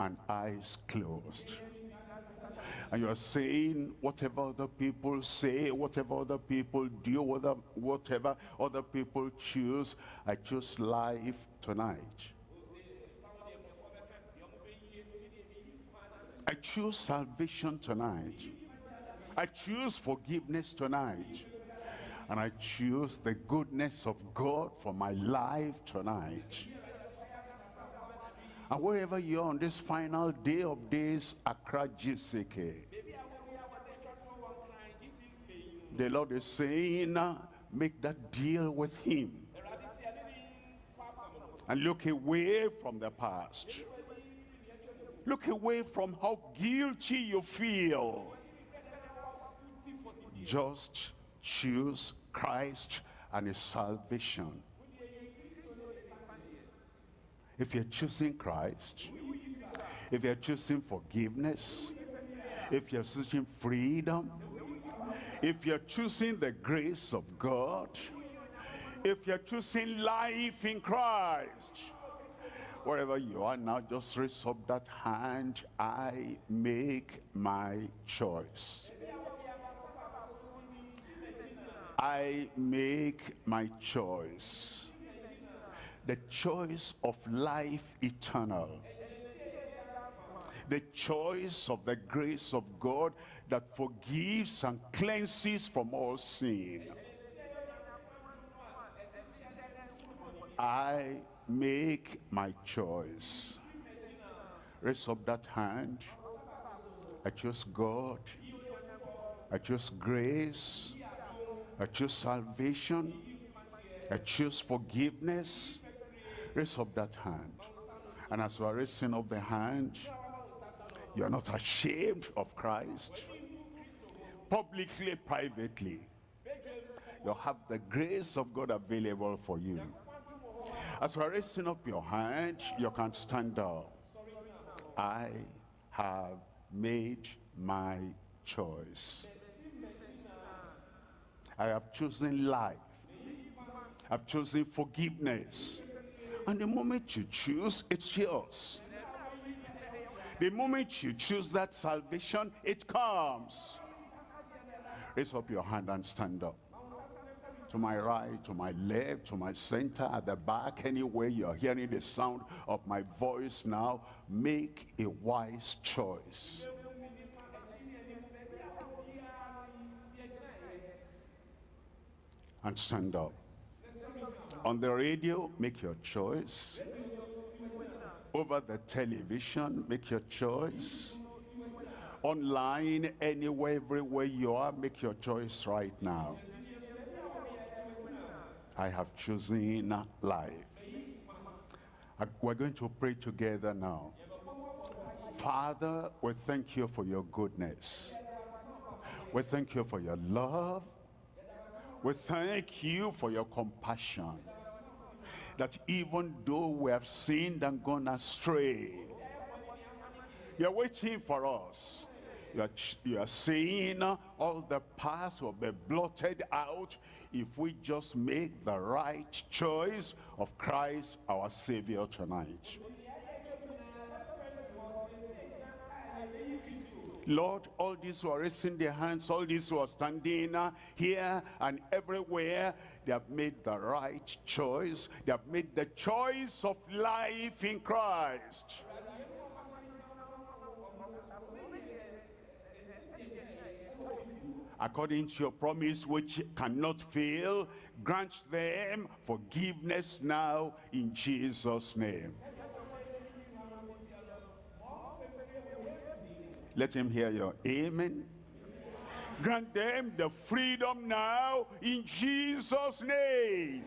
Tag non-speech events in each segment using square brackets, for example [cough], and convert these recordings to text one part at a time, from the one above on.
and eyes closed. And you are saying whatever other people say, whatever other people do, whatever, whatever other people choose, I choose life tonight. I choose salvation tonight. I choose forgiveness tonight. And I choose the goodness of God for my life tonight. And wherever you are on this final day of days, Accra GCK, the Lord is saying, make that deal with him. And look away from the past. Look away from how guilty you feel. Just choose Christ and his salvation. If you're choosing Christ, if you're choosing forgiveness, if you're choosing freedom, if you're choosing the grace of God, if you're choosing life in Christ, wherever you are now, just raise up that hand. I make my choice. I make my choice. The choice of life eternal. The choice of the grace of God that forgives and cleanses from all sin. I make my choice. Raise up that hand. I choose God. I choose grace. I choose salvation. I choose forgiveness. Raise up that hand. And as you are raising up the hand, you are not ashamed of Christ. Publicly, privately, you have the grace of God available for you. As you are raising up your hand, you can stand up. I have made my choice. I have chosen life. I've chosen forgiveness. And the moment you choose, it's yours. The moment you choose that salvation, it comes. Raise up your hand and stand up. To my right, to my left, to my center, at the back, anywhere you're hearing the sound of my voice now, make a wise choice. And stand up. On the radio, make your choice. Over the television, make your choice. Online, anywhere, everywhere you are, make your choice right now. I have chosen life. We're going to pray together now. Father, we thank you for your goodness. We thank you for your love. We thank you for your compassion. That even though we have sinned and gone astray, you're waiting for us. You are, you are saying all the past will be blotted out if we just make the right choice of Christ our Savior tonight. Lord, all these who are raising their hands, all these who are standing uh, here and everywhere, they have made the right choice. They have made the choice of life in Christ. According to your promise which cannot fail, grant them forgiveness now in Jesus' name. Let him hear your amen. Grant them the freedom now in Jesus' name.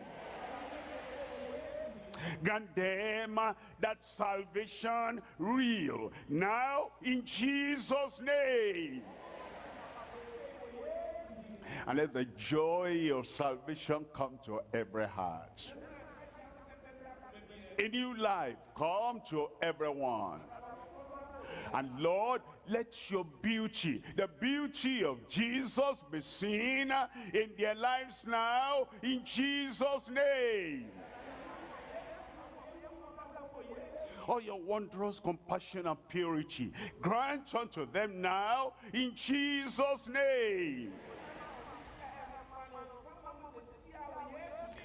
Grant them uh, that salvation real now in Jesus' name. And let the joy of salvation come to every heart. A new life come to everyone. And Lord, let your beauty, the beauty of Jesus be seen in their lives now, in Jesus' name. all your wondrous compassion and purity. Grant unto them now in Jesus' name.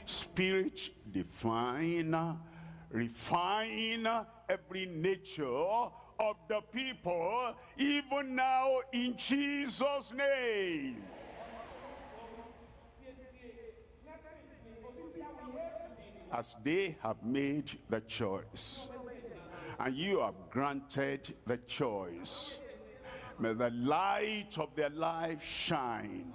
Spirit divine, refine every nature of the people, even now in Jesus' name. As they have made the choice, and you have granted the choice, may the light of their life shine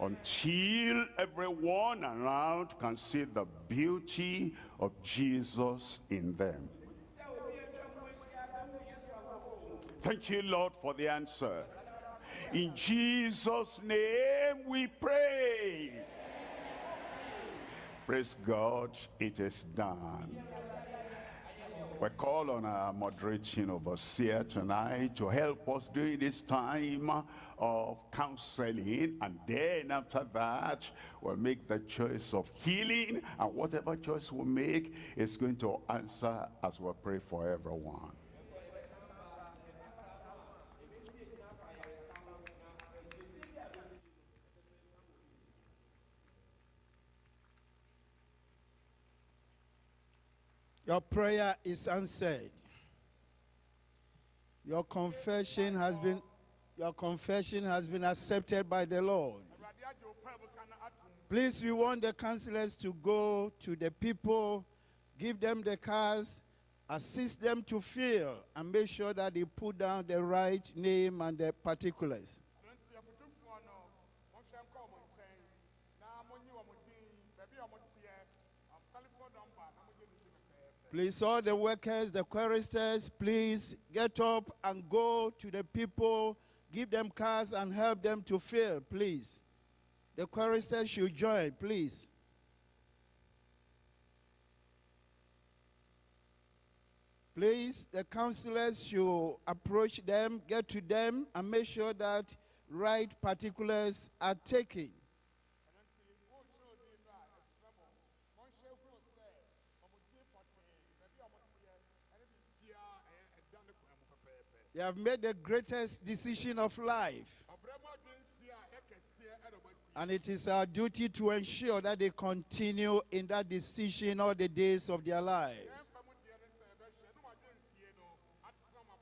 until everyone around can see the beauty of Jesus in them. Thank you, Lord, for the answer. In Jesus' name we pray. Praise God, it is done. We call on our moderating overseer tonight to help us during this time of counseling. And then after that, we'll make the choice of healing. And whatever choice we make is going to answer as we pray for everyone. Your prayer is answered. Your confession has been your confession has been accepted by the Lord. Please, we want the counselors to go to the people, give them the cars, assist them to fill, and make sure that they put down the right name and the particulars. Please, all the workers, the choristers, please get up and go to the people, give them cars and help them to fill, please. The choristers should join, please. Please, the counselors should approach them, get to them, and make sure that right particulars are taken. They have made the greatest decision of life. And it is our duty to ensure that they continue in that decision all the days of their lives.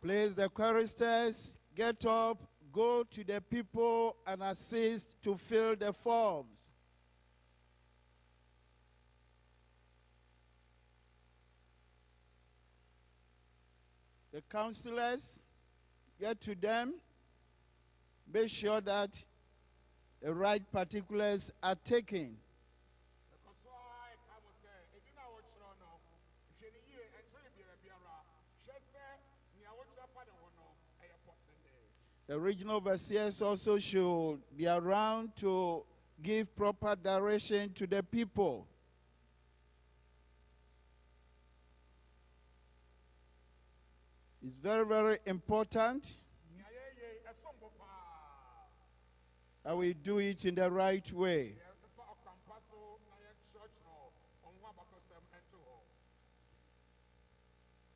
Please, the choristers, get up, go to the people and assist to fill the forms. The counselors, get to them, make sure that the right particulars are taken. The regional overseers also should be around to give proper direction to the people. It's very, very important that we do it in the right way.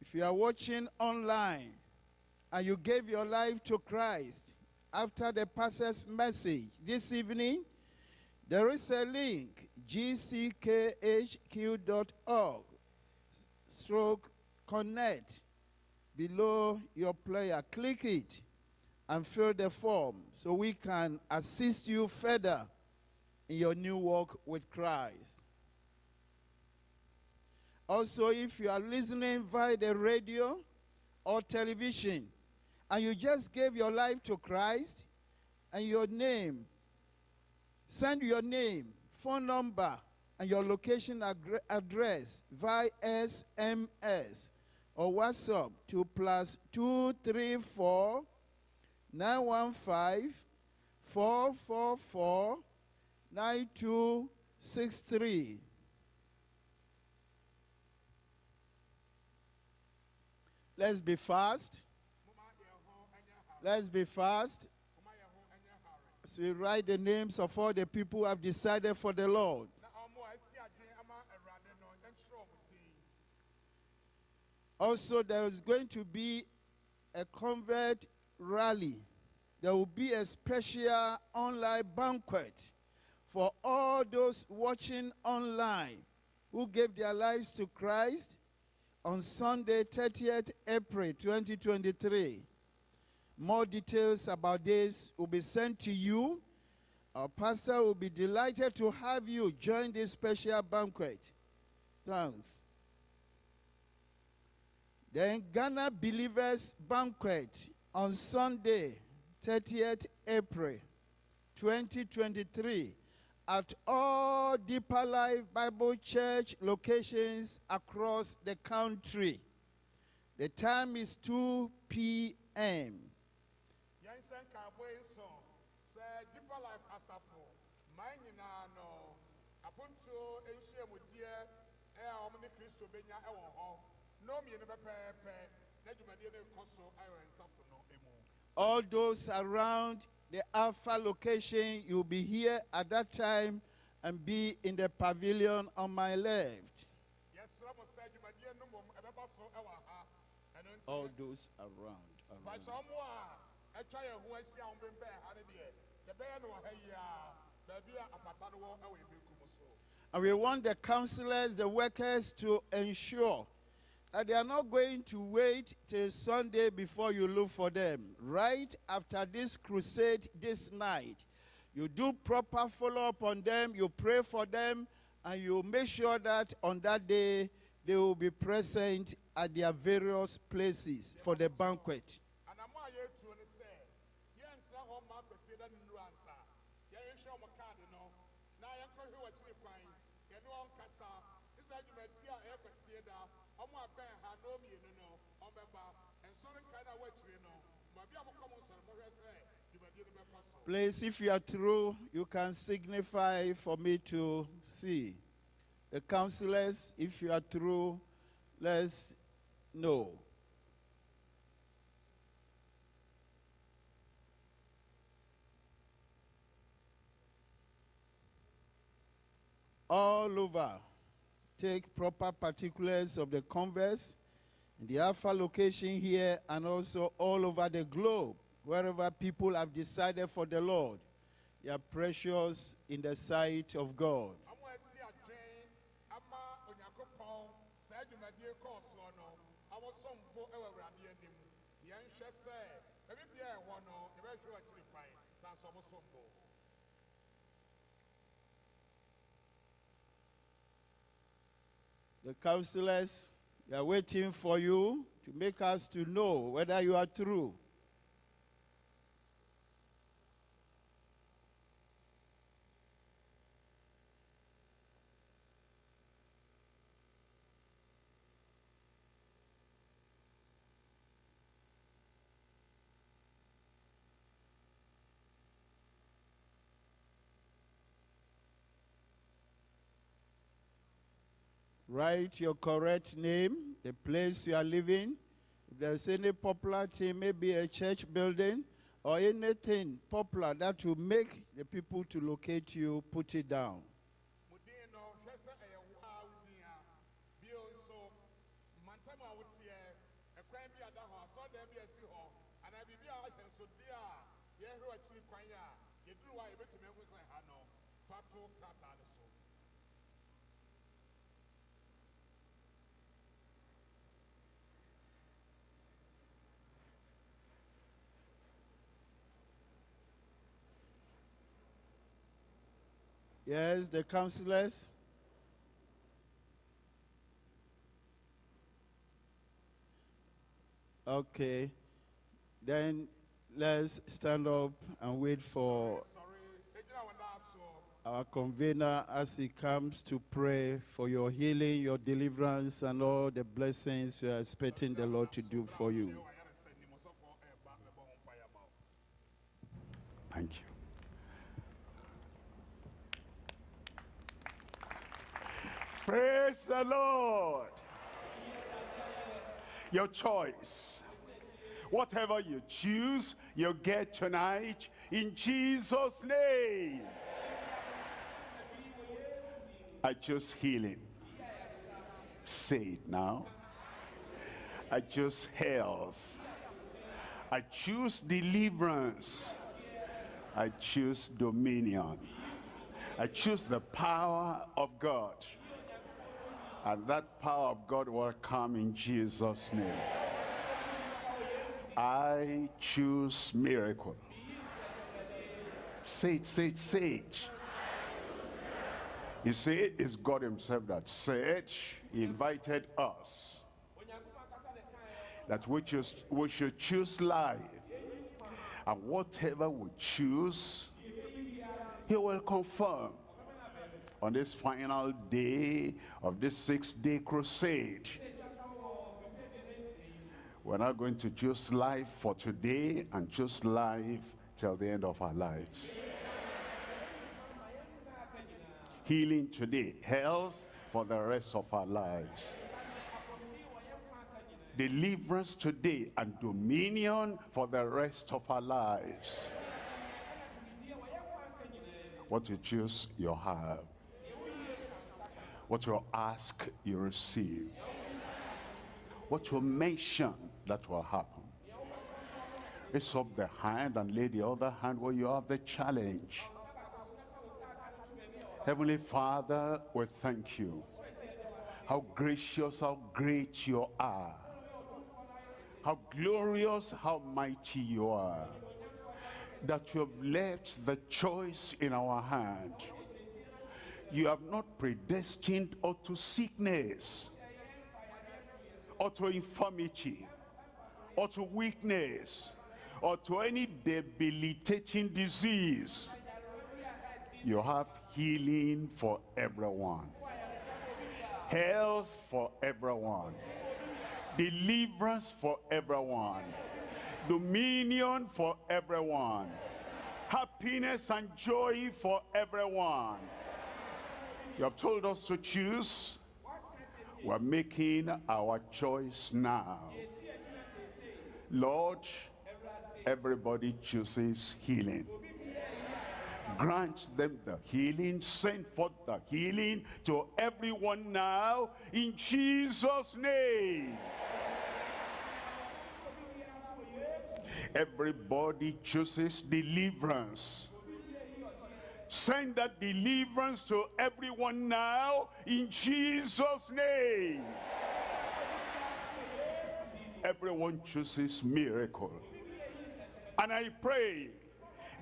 If you are watching online and you gave your life to Christ after the pastor's message this evening, there is a link, gckhq.org, stroke connect below your player. Click it and fill the form so we can assist you further in your new walk with Christ. Also, if you are listening via the radio or television and you just gave your life to Christ and your name, send your name, phone number, and your location address via SMS or WhatsApp to plus 234 915 444 9263. Let's be fast. Let's be fast. As we write the names of all the people who have decided for the Lord. Also, there is going to be a convert rally. There will be a special online banquet for all those watching online who gave their lives to Christ on Sunday, 30th April 2023. More details about this will be sent to you. Our pastor will be delighted to have you join this special banquet. Thanks. Then Ghana Believers Banquet on Sunday, 30th April 2023 at all Deeper Life Bible Church locations across the country. The time is 2 p.m. yɛnhyɛ nkaabɔ yi nson sɛ deeper life asafo man nyinaa no apontuo nhyiamudeɛ ɛ a wɔn ne kristo benya ɛwɔ hɔ nnɔɔ mmienu pɛpɛɛpɛ na dwumadie no kɔ so ayɔ nsafo no emu All those around the Alpha location, you'll be here at that time and be in the pavilion on my left. yɛsrɛ mo sɛ dwumadie no mmom ɛbɛba so ɛwɔ ha ɛno All those around. around. bakyɛ ɔmo a ɛtwa yɛn ho ahyia a wɔn bɛn ha no deɛ yɛbɛyɛ no wɔ ha yi a baabi a apata no wɔ ɛwɔ ebenkum so. And we want the counselors, the workers to ensure that they are not going to wait till Sunday before you look for them. Right after this crusade this night, you do proper follow up on them, you pray for them, and you make sure that on that day they will be present at their various places for the banquet. anamo a yɛretuo no sɛ yɛntena hɔ ma akwasie da no nnuru ansa yɛrehwɛ ɔmo kaade no na yɛnkɔhwɛ wɔakyiri kwan yɛne wɔn nkasa ne saa dwumadi a ɛyɛ kwasie da ɔmo abɛn ha na ɔmmienu no ɔmbɛba nsɔre nkae no a wɔakyiri no baabi a mokɔ mo nsɔre mohwɛ sɛ dwumadie no bɛkɔ so Please, if you are through, you can signify for me to see. The counselors, if you are through, let's know. All over, take proper particulars of the converse in the Alpha location here and also all over the globe, wherever people have decided for the Lord. They are precious in the sight of God. The counselors, they are waiting for you to make us to know whether you are true. Write your correct name, the place you are living. If there's any popular thing, maybe a church building or anything popular that will make the people to locate you, put it down. so Yes, the counselors. Okay. Then let's stand up and wait for our convener as he comes to pray for your healing, your deliverance, and all the blessings you are expecting the Lord to do for you. yɛ wɔayare sɛ nimɔsɔfoɔ ɛreba bɛbɔ ho mpaeɛ ama wo Thank you. Praise the Lord. Your choice. Whatever you choose, you get tonight in Jesus' name. I choose healing. Say it now. I choose health. I choose deliverance. I choose dominion. I choose the power of God. And that power of God will come in Jesus' name. I choose miracle. Say it, say it, say it. You see, it's God himself that said, he invited us that we, choose, we should choose life. And whatever we choose, he will confirm on this final day of this six-day crusade. We're not going to choose life for today and choose life till the end of our lives. Healing today, health for the rest of our lives. Deliverance today and dominion for the rest of our lives. What you choose, you have. What you ask, you receive. What you mention, that will happen. Raise up the hand and lay the other hand where you have the challenge. Heavenly Father, we thank you. How gracious, how great you are. How glorious, how mighty you are. That you have left the choice in our hand. You have not predestined unto sickness, or to infirmity, or to weakness, or to any debilitating disease. You have healing for everyone. Health for everyone. Deliverance for everyone. Dominion for everyone. Happiness and joy for everyone. You have told us to choose. We're making our choice now. Lord, everybody chooses healing. Grant them the healing. Send forth the healing to everyone now in Jesus' name. Everybody chooses deliverance. Send that deliverance to everyone now in Jesus' name. Everyone chooses miracle. And I pray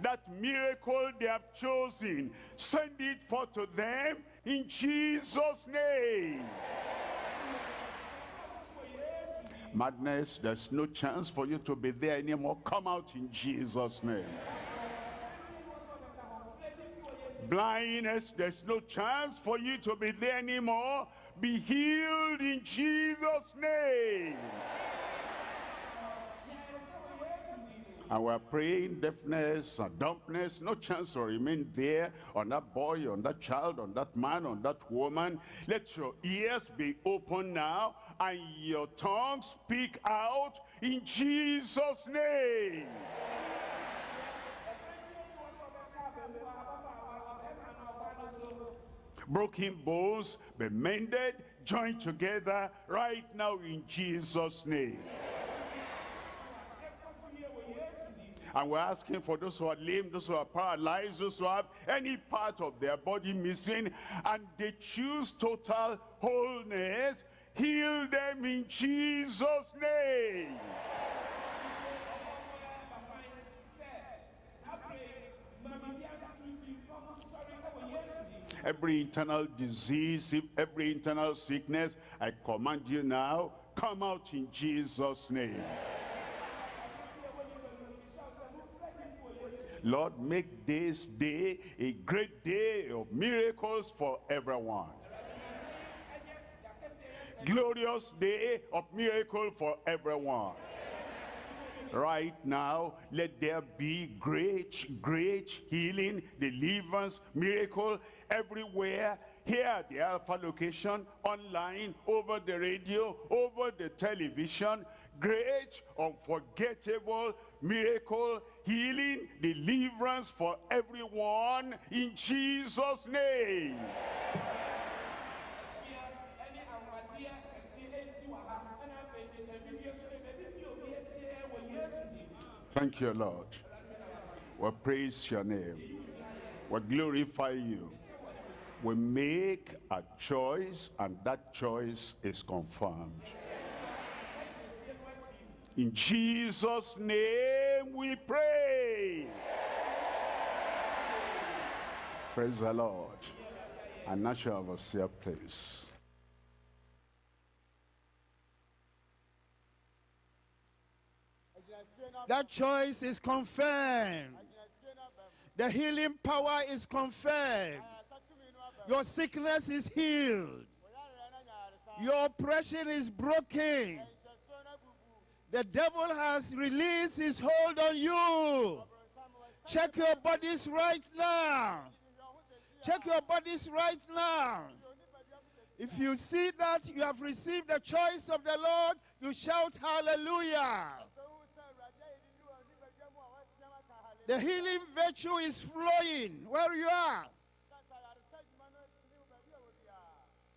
that miracle they have chosen, send it forth to them in Jesus' name. Madness, there's no chance for you to be there anymore. Come out in Jesus' name. Blindness, there's no chance for you to be there anymore. Be healed in Jesus' name. And we're praying deafness and dumbness, no chance to remain there on that boy, on that child, on that man, on that woman. Let your ears be open now and your tongue speak out in Jesus' name. Broken bones be mended, joined together right now in Jesus' name. And we're asking for those who are lame, those who are paralyzed, those who have any part of their body missing, and they choose total wholeness. Heal them in Jesus' name. Every internal disease, every internal sickness, I command you now, come out in Jesus' name. Lord, make this day a great day of miracles for everyone. Glorious day of miracle for everyone. Right now, let there be great, great healing, deliverance, miracle everywhere here at the Alpha location, online, over the radio, over the television. Great, unforgettable miracle, healing, deliverance for everyone in Jesus' name. Thank you, Lord. We praise your name. We glorify you. We make a choice and that choice is confirmed. In Jesus' name we pray. Praise the Lord. And National Overseer, please. That choice is confirmed. The healing power is confirmed. Your sickness is healed. Your oppression is broken. The devil has released his hold on you. Check your bodies right now. Check your bodies right now. If you see that you have received the choice of the Lord, you shout hallelujah. The healing virtue is flowing where you are.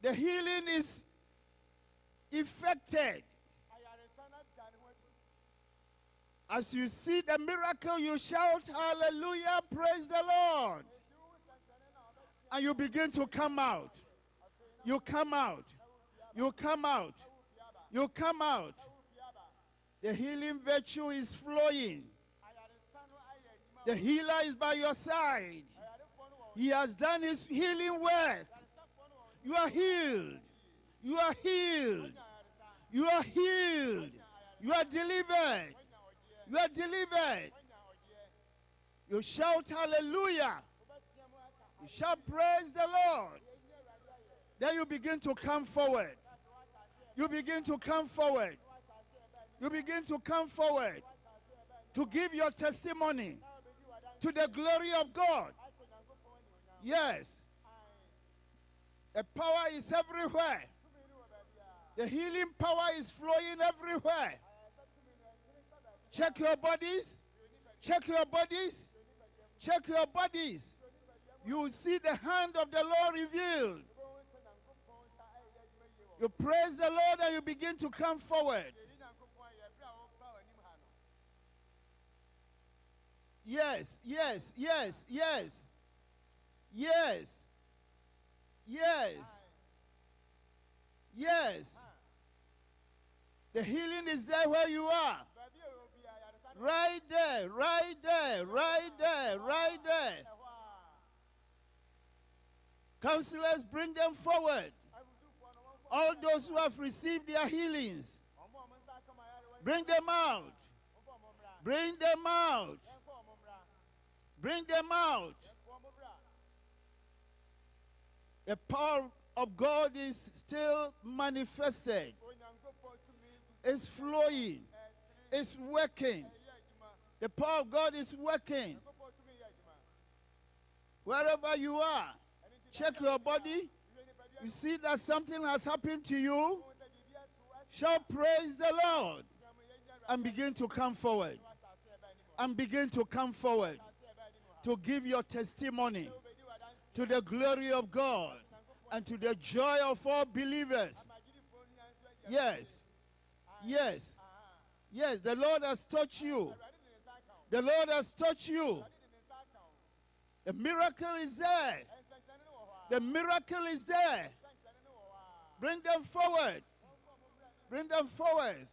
The healing is effected. As you see the miracle, you shout hallelujah, praise the Lord. And you begin to come out. You come out. You come out. You come out. The healing virtue is flowing. The healer is by your side. He has done his healing work. You are healed. You are healed. You are healed. You are delivered. You are delivered. You shout hallelujah. You shout praise the Lord. Then you begin to come forward. You begin to come forward. You begin to come forward to give your testimony to the glory of God. Yes. The power is everywhere. The healing power is flowing everywhere. Check your bodies. Check your bodies. Check your bodies. You see the hand of the Lord revealed. You praise the Lord and you begin to come forward. Yes, yes, yes, yes. Yes. Yes. Yes. The healing is there where you are. Right there, right there, right there, right there. Counselors, bring them forward. All those who have received their healings, bring them out. Bring them out. Bring them out. The power of God is still manifested. It's flowing. It's working. The power of God is working. Wherever you are, check your body. You see that something has happened to you. Shout praise the Lord and begin to come forward. And begin to come forward to give your testimony to the glory of God and to the joy of all believers. Yes. Yes. Yes, the Lord has touched you. The Lord has touched you. The miracle is there. The miracle is there. Bring them forward. Bring them forward.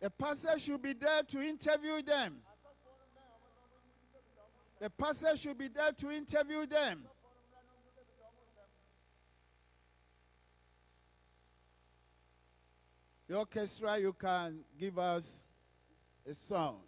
The pastor should be there to interview them. The pastor should be there to interview them. The orchestra, you can give us a song.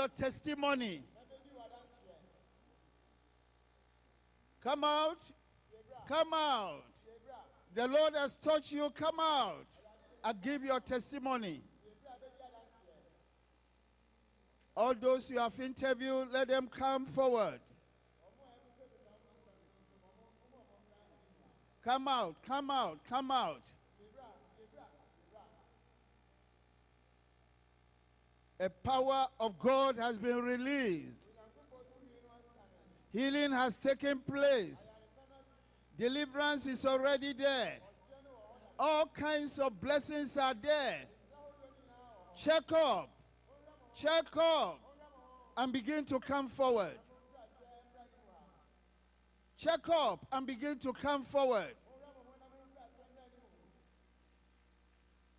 Your testimony. Come out. Come out. The Lord has touched you. Come out and give your testimony. All those you have interviewed, let them come forward. Come out, come out, come out. A power of God has been released. Healing has taken place. Deliverance is already there. All kinds of blessings are there. Check up. Check up. And begin to come forward. Check up and begin to come forward.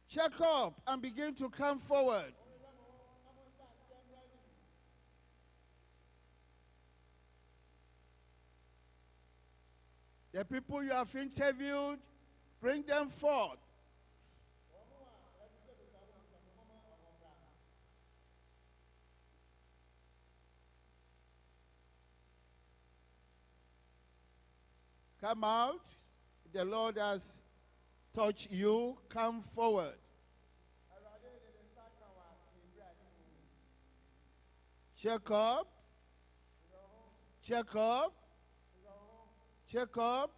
Check up and begin to come forward. The people you have interviewed, bring them forth. Come out. The Lord has touched you. Come forward. Check up. Check up. Check up.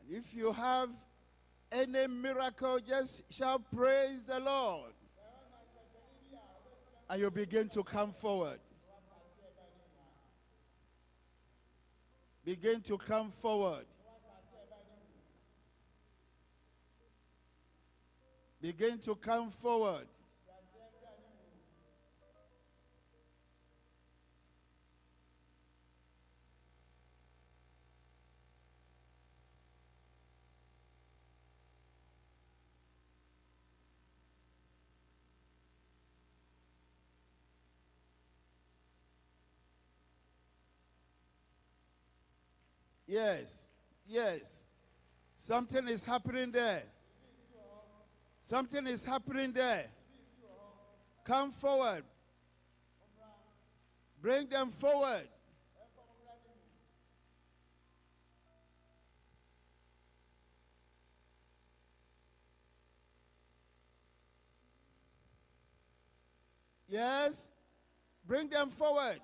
And if you have any miracle, just shout, Praise the Lord. And you begin to come forward. Begin to come forward. Begin to come forward. Yes, yes. Something is happening there. Something is happening there. Come forward. Bring them forward. Yes, bring them forward.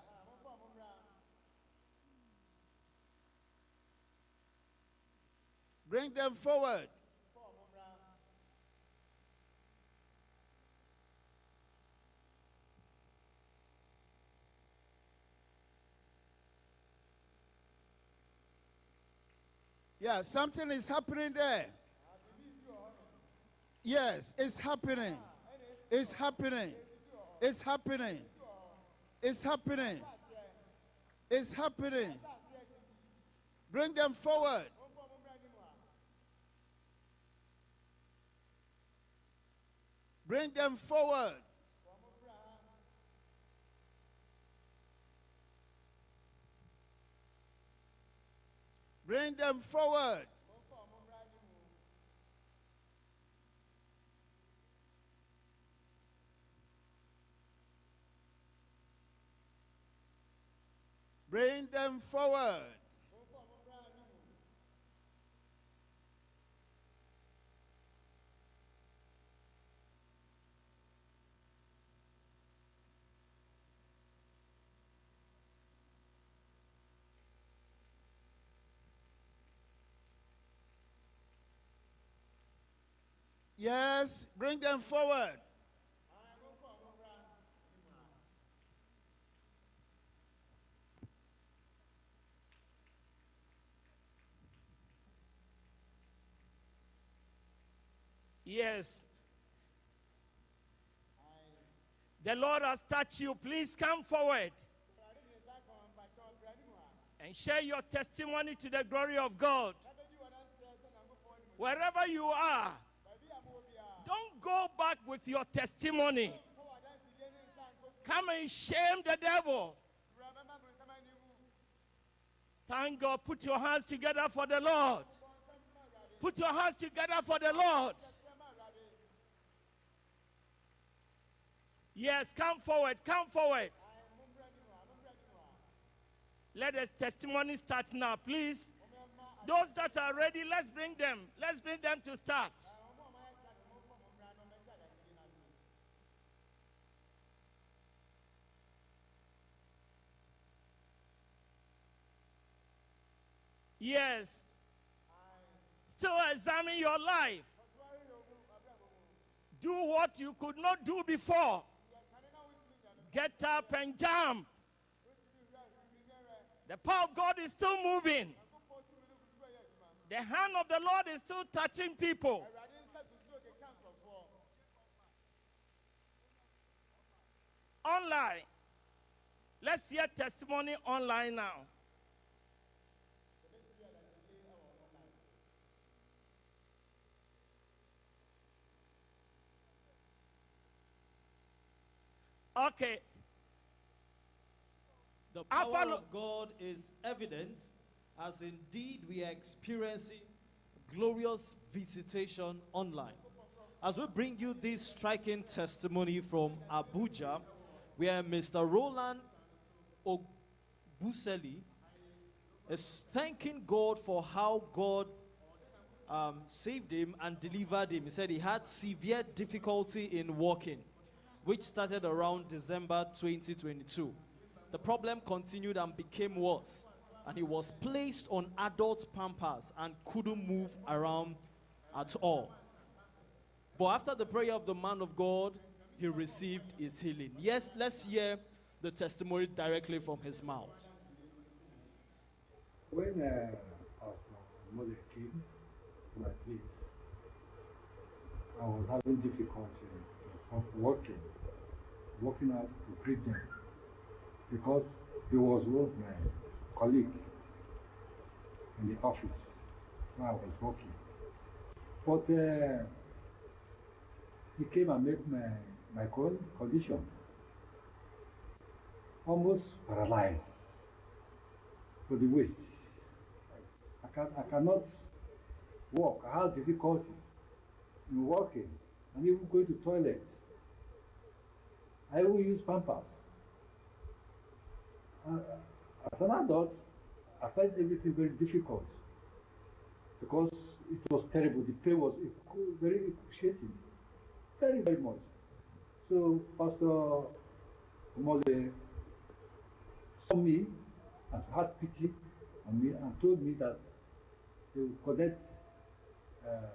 Bring them forward. Yeah, something is happening there. Yes, it's happening. It's happening. It's happening. It's happening. It's happening. Bring them forward. Bring them forward. Bring them forward. Bring them forward. Yes, bring them forward. Yes. The Lord has touched you. Please come forward and share your testimony to the glory of God. Wherever you are, go back with your testimony. Come and shame the devil. Thank God. Put your hands together for the Lord. Put your hands together for the Lord. Yes, come forward. Come forward. Let the testimony start now, please. Those that are ready, let's bring them. Let's bring them to start. Yes. Still examine your life. Do what you could not do before. Get up and jump. The power of God is still moving. The hand of the Lord is still touching people. Online. Let's hear testimony online now. Okay. The power of God is evident as indeed we are experiencing glorious visitation online. As we bring you this striking testimony from Abuja, where Mr. Roland Obuseli is thanking God for how God um, saved him and delivered him. He said he had severe difficulty in walking, which started around December 2022. The problem continued and became worse, and he was placed on adult pampers and couldn't move around at all. But after the prayer of the man of God, he received his healing. Yes, let's hear the testimony directly from his mouth. When uh, our mother came to my place, I was having difficulty of walking, walking out to greet them because he was once my colleague in the office where I was working. But uh, he came and met my, my condition almost paralyzed for the waist. I, can, I cannot walk. I have difficulty in walking and even going to toilet. I will use pampers. Uh, as an adult, I find everything very difficult because it was terrible. The pain was very excruciating, very, very much. So Pastor Mole saw me and had pity on me and told me that they would connect uh,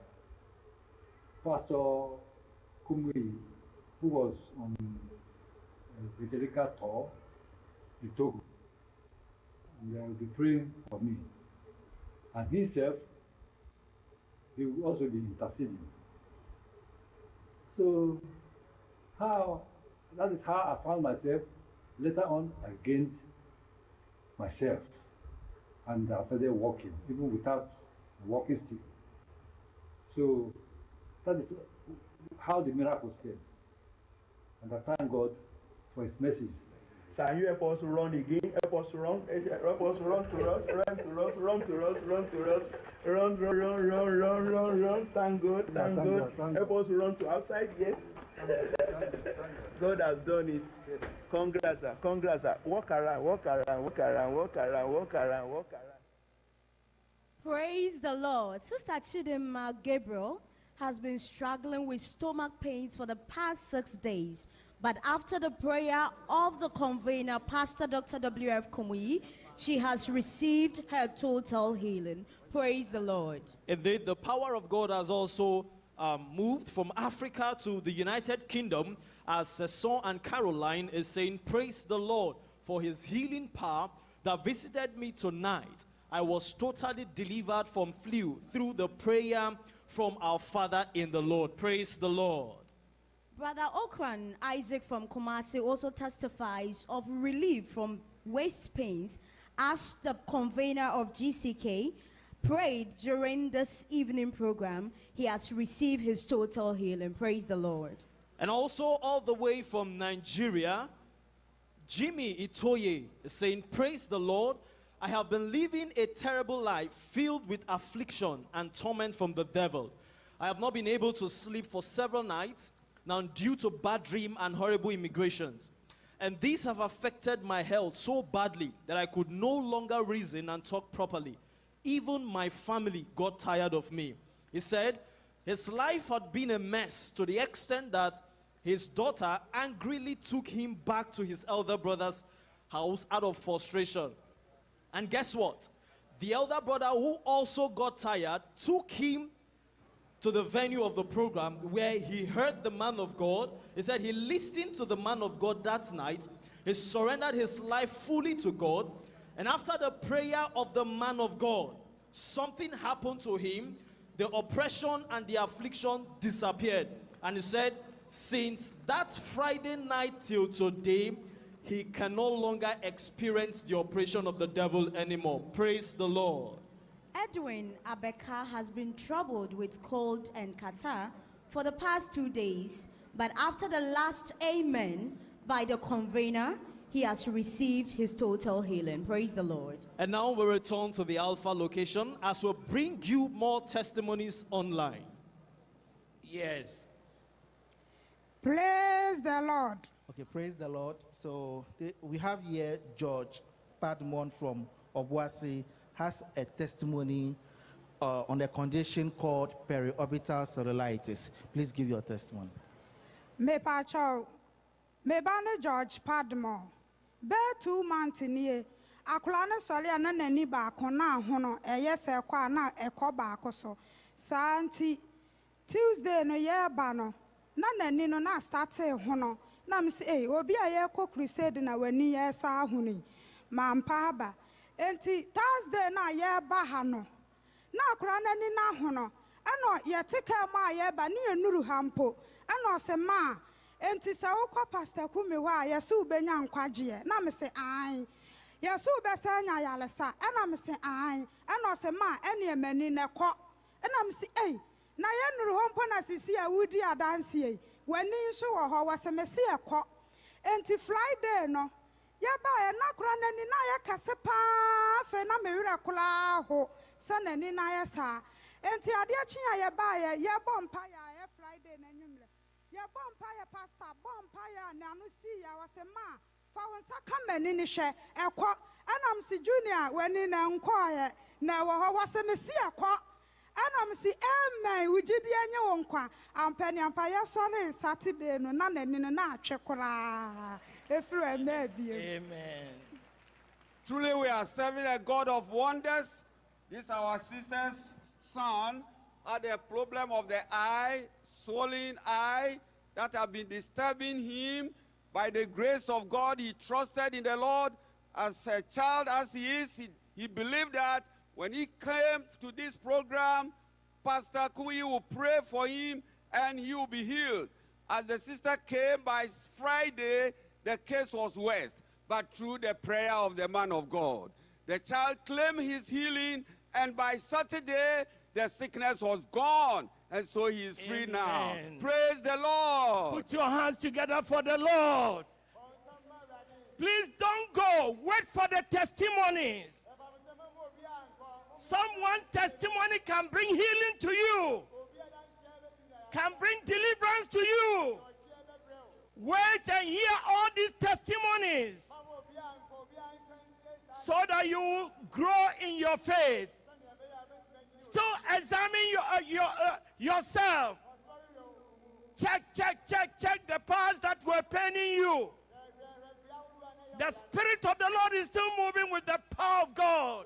Pastor Kumuyi, who was on Frederica tour in Togo. And they will be praying for me. And himself, he will also be interceding. So, how, that is how I found myself. Later on, I gained myself. And I started walking, even without a walking stick. So, that is how the miracles came. And I thank God for his message. Can you help us run again? Help us run. Help us run to us, run to us, run to us, run to us, run, run, run, run, run, run, run. Thank God, Yeah, thank thank God. God, thank Help us run to outside, yes. God has done it. Congrats, sir. Congrats, sir. Walk around, walk around, walk around, walk around, walk around, walk around. Praise the Lord. Sister Chidima Gabriel has been struggling with stomach pains for the past six days. But after the prayer of the convener, Pastor Dr. W.F. Kumuyi, she has received her total healing. Praise the Lord. Indeed, the power of God has also um, moved from Africa to the United Kingdom as Sesson and Caroline is saying, Praise the Lord for his healing power that visited me tonight. I was totally delivered from flu through the prayer from our Father in the Lord. Praise the Lord. Brother Okran Isaac from Kumasi also testifies of relief from waist pains as the convener of GCK prayed during this evening program. He has received his total healing. Praise the Lord. And also, all the way from Nigeria, Jimmy Itoye is saying, Praise the Lord. I have been living a terrible life filled with affliction and torment from the devil. I have not been able to sleep for several nights now due to bad dream and horrible immigrations. And these have affected my health so badly that I could no longer reason and talk properly. Even my family got tired of me. He said his life had been a mess to the extent that his daughter angrily took him back to his elder brother's house out of frustration. And guess what? The elder brother, who also got tired, took him to the venue of the program where he heard the man of God. He said he listened to the man of God that night. He surrendered his life fully to God. And after the prayer of the man of God, something happened to him. The oppression and the affliction disappeared. And he said, since that Friday night till today, he can no longer experience the oppression of the devil anymore. Praise the Lord. Edwin Abeka has been troubled with cold and catarrh for the past two days, but after the last amen by the convener, he has received his total healing. Praise the Lord. And now we return to the Alpha location as we bring you more testimonies online. Yes. Praise the Lord. Okay, praise the Lord. So the- we have here George Padmore from Obuasi has a testimony uh, on a condition called periorbital cellulitis. Please give your testimony. mepakyɛw meba ne george padmore bɛɛ two month nie akwadaa no sɔre a na n'ani baako na ahono ɛyɛ sɛ ɛkɔ a na ɛkɔ baako so saa nti tuesday no yɛreba no na n'ani no na astate hono na m sɛ obi a yɛrekɔ crusade na w'ani yɛresa ahono yi ma mpa aba nti thursday na yɛreba ha no na akwadaa n'ani na ahono ɛna yɛte kaa mu a yɛreba ne yɛnuru ha mpo ɛna ɔsɛ maa enti sɛ wokɔ pastor kumi hɔ a yɛsɛ wobɛnya nkwagyeɛ. Na me ae. Yɛsɛ wobɛsɛ nya yalesa ɛna me ae. Ɛna ɔsɛ maa ɛneɛ m'ani na ɛna me ei na yɛnuru hɔ mpo na sisi a wodi adanseɛ w'ani nso wɔ hɔ wɔsɛ me ɛkɔ. Enti friday no yɛbaeɛ na kora n'ani na ayɛ kɛse paa afei na mewerɛ koraa ho sɛ n'ani na ayɛ saa. Enti adeɛ kye a yɛbaeɛ yɛbɔ mpayɛ a ɛyɛ friday n'anwummerɛ yɛbɔ mpayɛ pastor bɔ mpayɛ a n'ano sii a wɔsɛ ma fa wo nsa ka m'ani ne hwɛ ɛkɔ. Ɛnam si junior w'ani na nkɔɔyɛ na ɛwɔ hɔ wɔsɛ me si ɛkɔ. Ɛnam si amen wo gyidie nye wo nkwa. Ampaniampa yɛsɔre saturday no na n'ani no na atwe koraa. Eh, Amen. Truly, we are serving a God of wonders. This our sister's son had a problem of the eye, swollen eye, that have been disturbing him. By the grace of God, he trusted in the Lord. As a child as he is, he, he believed that when he came to this program, Pastor Kui will pray for him and he will be healed. As the sister came by Friday, the case was worse, but through the prayer of the man of God, the child claimed his healing, and by Saturday, the sickness was gone, and so he is free now. Praise the Lord. Put your hands together for the Lord. Please don't go. Wait for the testimonies. Someone testimony can bring healing to you. Can bring deliverance to you. Wait and hear all these testimonies so that you grow in your faith. Still examine your, uh, your, uh, yourself. Check, check, check, check the parts that were paining you. The Spirit of the Lord is still moving with the power of God.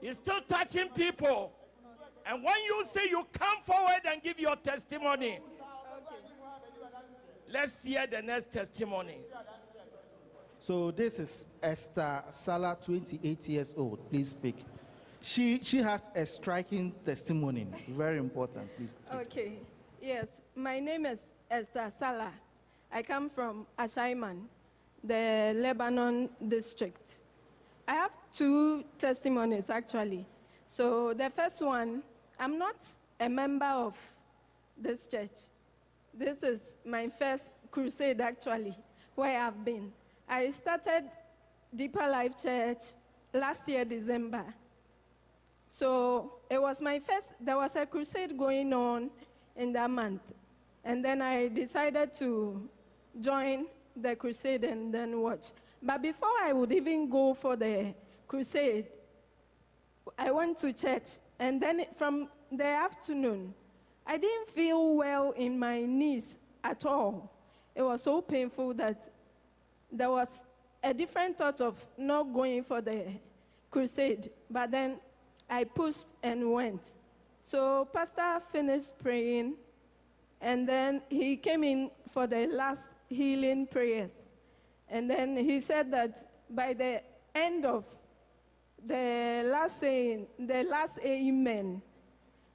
He's still touching people. And when you say you come forward and give your testimony, let's hear the next testimony. So this is Esther Salah, 28 years old. Please speak. She she has a striking testimony. Very important. Please. speak. Okay. Yes. My name is Esther Salah. I come from Ashaiman, the Lebanon district. I have two testimonies actually. So the first one, I'm not a member of this church. This is my first crusade actually, where I've been. I started Deeper Life Church last year, December. So it was my first, there was a crusade going on in that month. And then I decided to join the crusade and then watch. But before I would even go for the crusade, I went to church. And then from the afternoon, I didn't feel well in my knees at all. It was so painful that there was a different thought of not going for the crusade. But then I pushed and went. So Pastor finished praying, and then he came in for the last healing prayers. And then he said that by the end of the last saying, the last amen,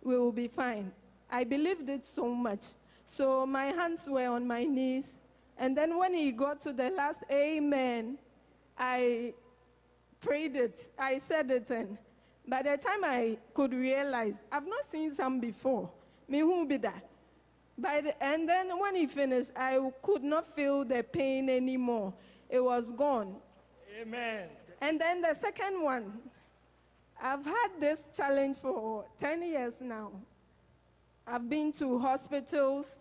we will be fine. I believed it so much. So my hands were on my knees. And then when he got to the last amen, I prayed it. I said it. And by the time I could realize, I've not seen some before. Me who be that? By the, and then when he finished, I could not feel the pain anymore. It was gone. Amen. And then the second one, I've had this challenge for 10 years now. I've been to hospitals.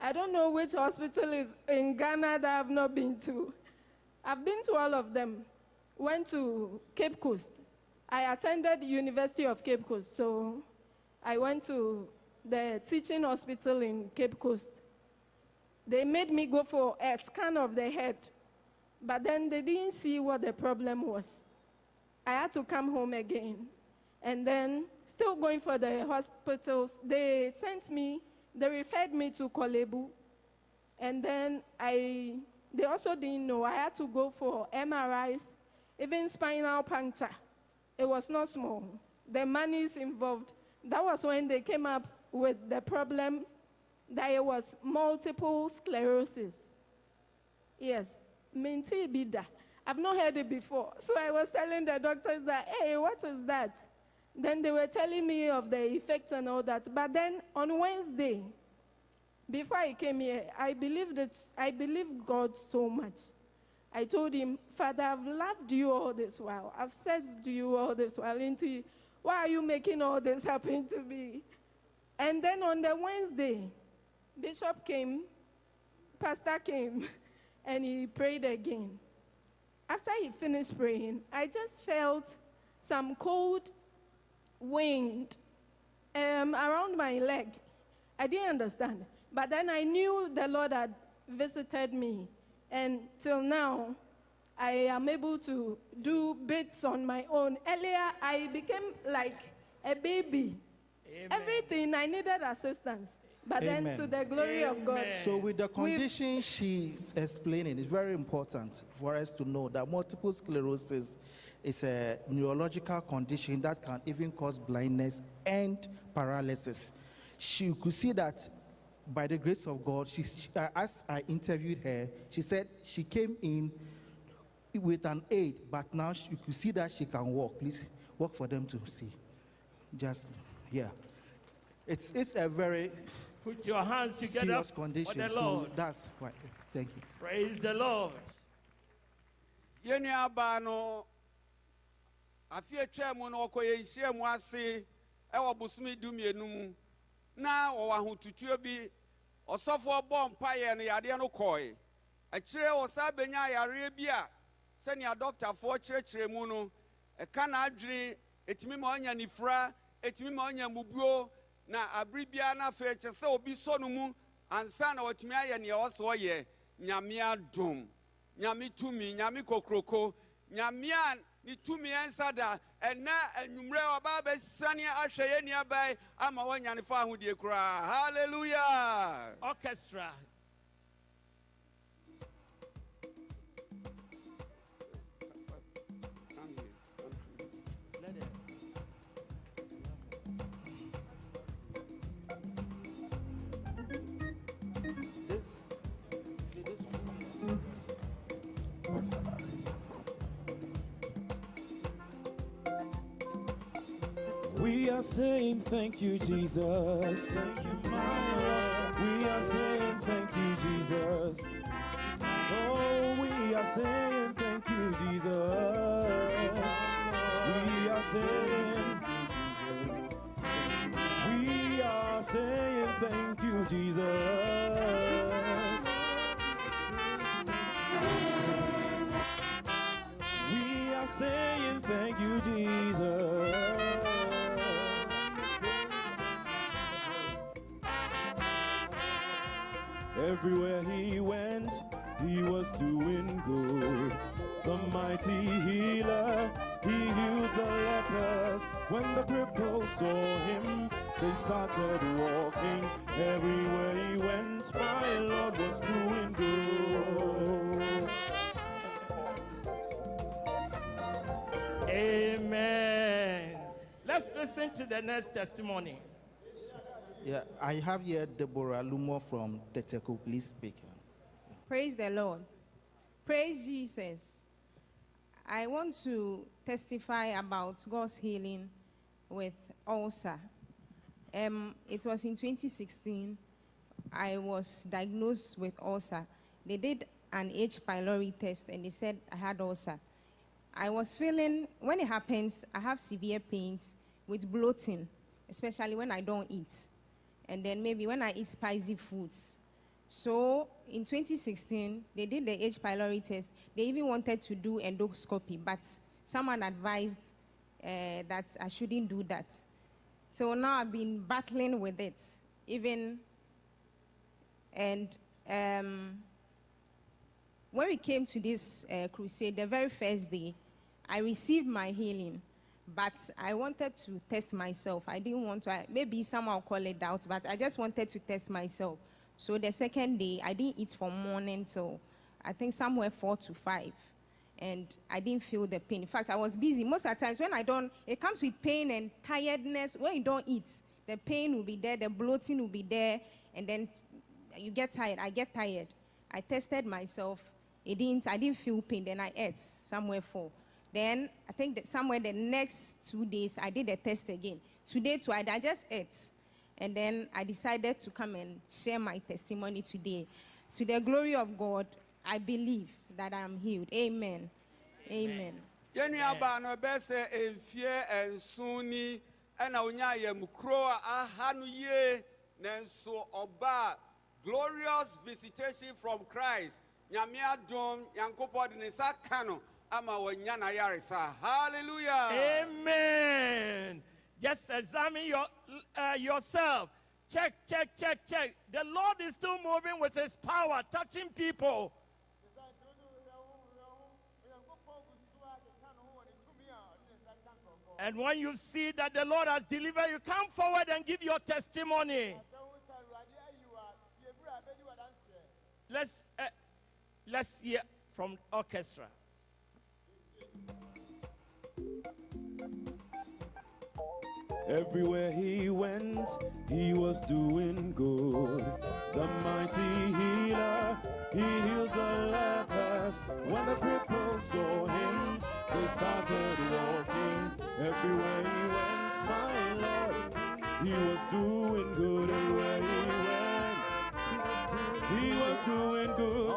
I don't know which hospital is in Ghana that I've not been to. I've been to all of them. Went to Cape Coast. I attended University of Cape Coast, so I went to the teaching hospital in Cape Coast. They made me go for a scan of the head, but then they didn't see what the problem was. I had to come home again. And then, still going for the hospitals, they sent me, they referred me to Korle Bu. And then I, they also didn't know. I had to go for MRIs, even spinal puncture. It was not small. The money is involved. That was when they came up with the problem that it was multiple sclerosis. Yes, minti bida. I've not heard it before. So I was telling the doctors that, hey, what is that? Then they were telling me of the effects and all that. But then on Wednesday, before I came here, I believed I believed God so much. I told him, Father, I've loved you all this while. I've served you all this while. Into why are you making all this happen to me? And then on the Wednesday, Bishop came, Pastor came, [laughs] and he prayed again. After he finished praying, I just felt some cold wind um, around my leg. I didn't understand. But then I knew the Lord had visited me. And till now, I am able to do bits on my own. Earlier, I became like a baby. Everything, I needed assistance. But then, to the glory of God. So, with the condition she's explaining, it's very important for us to know that multiple sclerosis is a neurological condition that can even cause blindness and paralysis. She could see that by the grace of God, she, she- uh, as I interviewed her, she said she came in with an aid, but now she, you could see that she can walk. Please walk for them to see. Just, yeah. It's, it's a very Put your hands together serious for condition. the So Lord. that's why. Thank you. Praise the Lord. Afe atwa mu no ɔkɔ yɛn nhyia mu ase ɛwɔ bosomi dumienu mu. Na wɔwɔ ahotutuo bi ɔsɔfoɔ bɔ mpaeɛ no yadeɛ no kɔe akyire wɔ saa benya yareɛ bi a sɛnea dɔktafoɔ kyerɛkyerɛ mu no ɛka n'adwene ɛtumi ma ɔnya nifura ɛtumi ma ɔnya mubuo na abere biara no afei kyɛ sɛ obi sɔ no mu ansa na watumi ayɛ nea ɔwɔ sɛ ɔyɛ nyame adom nyame tumi nyame kokoroko nyame ne tumi ɛnsa da ɛnɛ anwummerɛ ɔbaa bɛsane ahwɛ yɛ nnuabae ama wɔanya fa ahodie koraa halleluya Orchestra. Are saying thank you, Jesus. Thank you, my Lord. We are saying thank you, Jesus. Oh, we are saying thank you, Jesus. We are saying, we are saying thank you, Jesus. We are saying thank you, Everywhere he went, he was doing good. The mighty healer, he healed the lepers. When the cripples saw him, they started walking. Everywhere he went, my Lord was doing good. Amen. Let's listen to the next testimony. Yeah, I have here Deborah Lumo from Teteku. Please speak. Praise the Lord. Praise Jesus. I want to testify about God's healing with ulcer. Um, it was in 2016. I was diagnosed with ulcer. They did an H. pylori test and they said I had ulcer. I was feeling, when it happens, I have severe pains with bloating, especially when I don't eat. And then maybe when I eat spicy foods. So in 2016, they did the H. pylori test. They even wanted to do endoscopy, but someone advised uh, that I shouldn't do that. So now I've been battling with it, even. And um, when we came to this uh, crusade, the very first day, I received my healing, but I wanted to test myself. I didn't want to, maybe someone call it doubt, but I just wanted to test myself. So the second day, I didn't eat from morning till I think somewhere four to five. And I didn't feel the pain. In fact, I was busy. Most of the times when I don't, it comes with pain and tiredness. When you don't eat, the pain will be there, the bloating will be there, and then you get tired. I get tired. I tested myself. It didn't, I didn't feel pain. Then I ate somewhere four. Then I think that somewhere the next two days I did a test again. Today too, I, I just ate. And then I decided to come and share my testimony today. To the glory of God, I believe that I am healed. Amen. Amen. yɛn nuabaa no ɛbɛyɛ sɛ mfie nson ni ɛna onya ayamkuro a aha no yie nanso ɔbaa glorious visitation from christ nyame adom nyankopɔn de ne nsa ka no ama hallelujah Amen. Just examine your, uh, yourself. Check, check, check, check. The Lord is still moving with His power, touching people. And when you see that the Lord has delivered, you come forward and give your testimony. Let's uh, let's hear from orchestra. Everywhere he went, he was doing good. The mighty healer, he healed the lepers. When the cripples saw him, they started walking. Everywhere he went, my Lord, he was doing good. Everywhere he went, he was doing good.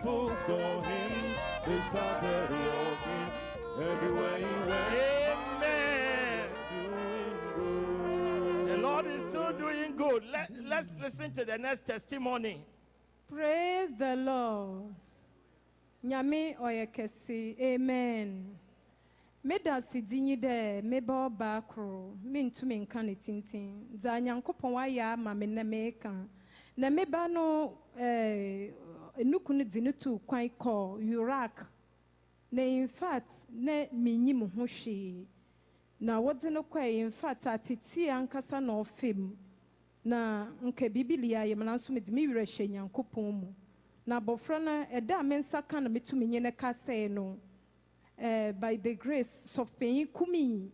When the saw him, they started walking. Everywhere he went, Amen. The Lord is still doing good. Let, let's listen to the next testimony. Praise the Lord. Nyame ɔyɛ kɛse. Amen. Meda sidi nyi dɛ meba ɔbaa koro mentumi nka ne tintin dza nyankopɔn ayɛ ama me na meka na meba no eh, enuku no dzi ne kwan kɔɔ Iraq na infact na menyi me ho hwee na wɔdze no kɔɛ infact atete ankasa na ɔfem na nka biribi li ayɛ me nanso mede me werɛ hyɛ nyankopɔn mu na abɔfra no ɛda a me nsa ka na metu menye no kasɛe no eh, by the grace sɔfpanyin kumi.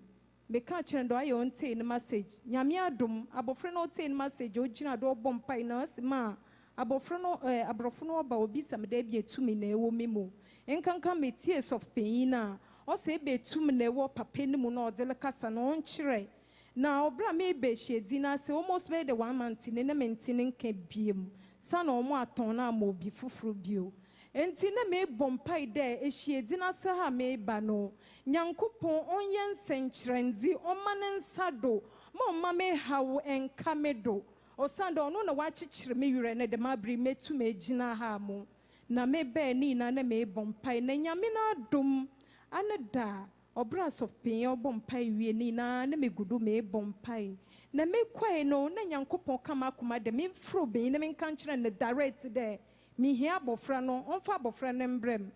Meka kyerɛ dɛ ɔayɛ ɔntee no message. Nyame adom abɔfra no ɔtee no message ɔgyina do ɔbɔ mpae na ɔsi ma abɔfra no eh, aborɔfo no ɔba obi sɛ meda bi etumi na ɛwɔ me mu. Nkanka metie sɔfpanyin no a ɔsɛ ebe etumi na ɛwɔ papa no mu na ɔde kasa na ɔnkyerɛ. Na ɔbra me ebe ehyia na ase almost bɛyɛ de one month ne ne mente ne nka biem. Sa na atɔn na ama obi foforɔ bio. Nti na meebɔ mpae dɛ ehyia na ase ha meeba no nyankopɔn ɔnyɛ nsɛnkyerɛndzi ɔma ne nsa do ma ɔma me haw nka me do. Ɔsan dɛ na wakyekyere me werɛ ne de ma abiri metu me gyina ha mo na mebɛɛ ne nyinaa na meebɔ mpae na nyame no adom ane da ɔbrɛ asɔfpanyin ɔbɔ mpae wie ne nyinaa na megu do meebɔ mpae na mekɔe no na nyankopɔn ka m'akoma dɛ memforo benyin na menka nkyerɛ no direct dɛ mehia abɔfra no ɔmfa abɔfra no mbrɛ m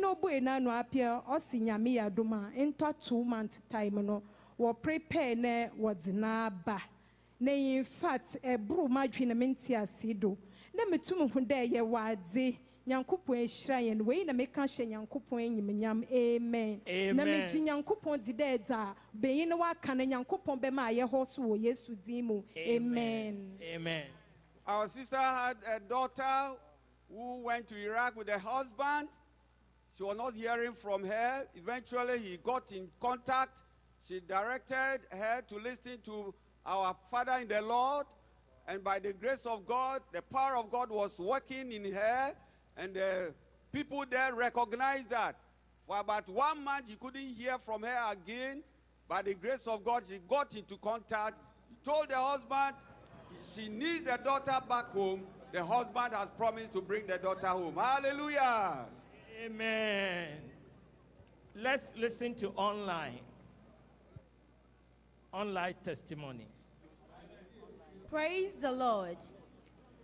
no bue n'ano apia ɔsi nyame yɛ ntɔ two month time no wɔ prepare na wɔdze n'aba na in fact eh, ɛboro m'adwene na mente ase do na metum ho dɛ yɛ wɔ adze nyankopɔn ahyira yɛn wei na meka hyɛ nyankopɔn anyimnyam amen na Amen. megye nyankopɔn di dɛ dza benyin no waka no nyankopɔn bɛma ayɛ hɔ so wɔ yesu din mu amen Amen. Our sister had a daughter who went to Iraq with her husband. She was not hearing from her. Eventually, he got in contact. She directed her to listen to our Father in the Lord. And by the grace of God, the power of God was working in her. And the people there recognized that. For about one month, he couldn't hear from her again. By the grace of God, she got into contact. She told the husband she needs the daughter back home. The husband has promised to bring the daughter home. Hallelujah. Amen. Let's listen to online. Online testimony. Praise the Lord.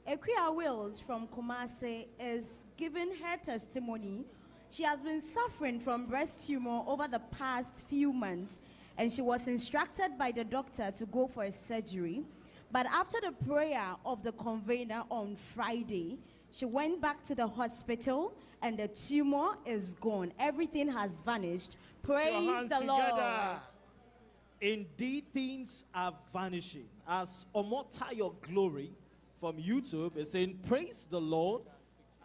Equia Wills from Kumasi is giving her testimony. She has been suffering from breast tumor over the past few months, and she was instructed by the doctor to go for a surgery. But after the prayer of the convener on Friday, she went back to the hospital, and the tumor is gone. Everything has vanished. Praise the Lord. Indeed, things are vanishing. As Omotayo Glory from YouTube is saying, Praise the Lord.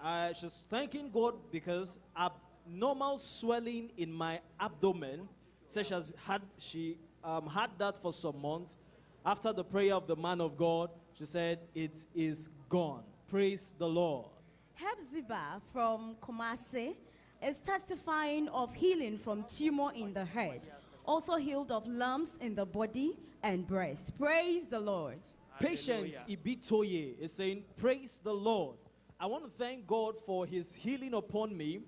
Uh, she's thanking God because abnormal swelling in my abdomen, says she has had, she um, had that for some months. After the prayer of the man of God, she said, It is gone. Praise the Lord. Hephzibah from Kumasi is testifying of healing from tumor in the head, also healed of lumps in the body and breast. Praise the Lord. Patience Ibitoye is saying, Praise the Lord. I want to thank God for his healing upon me,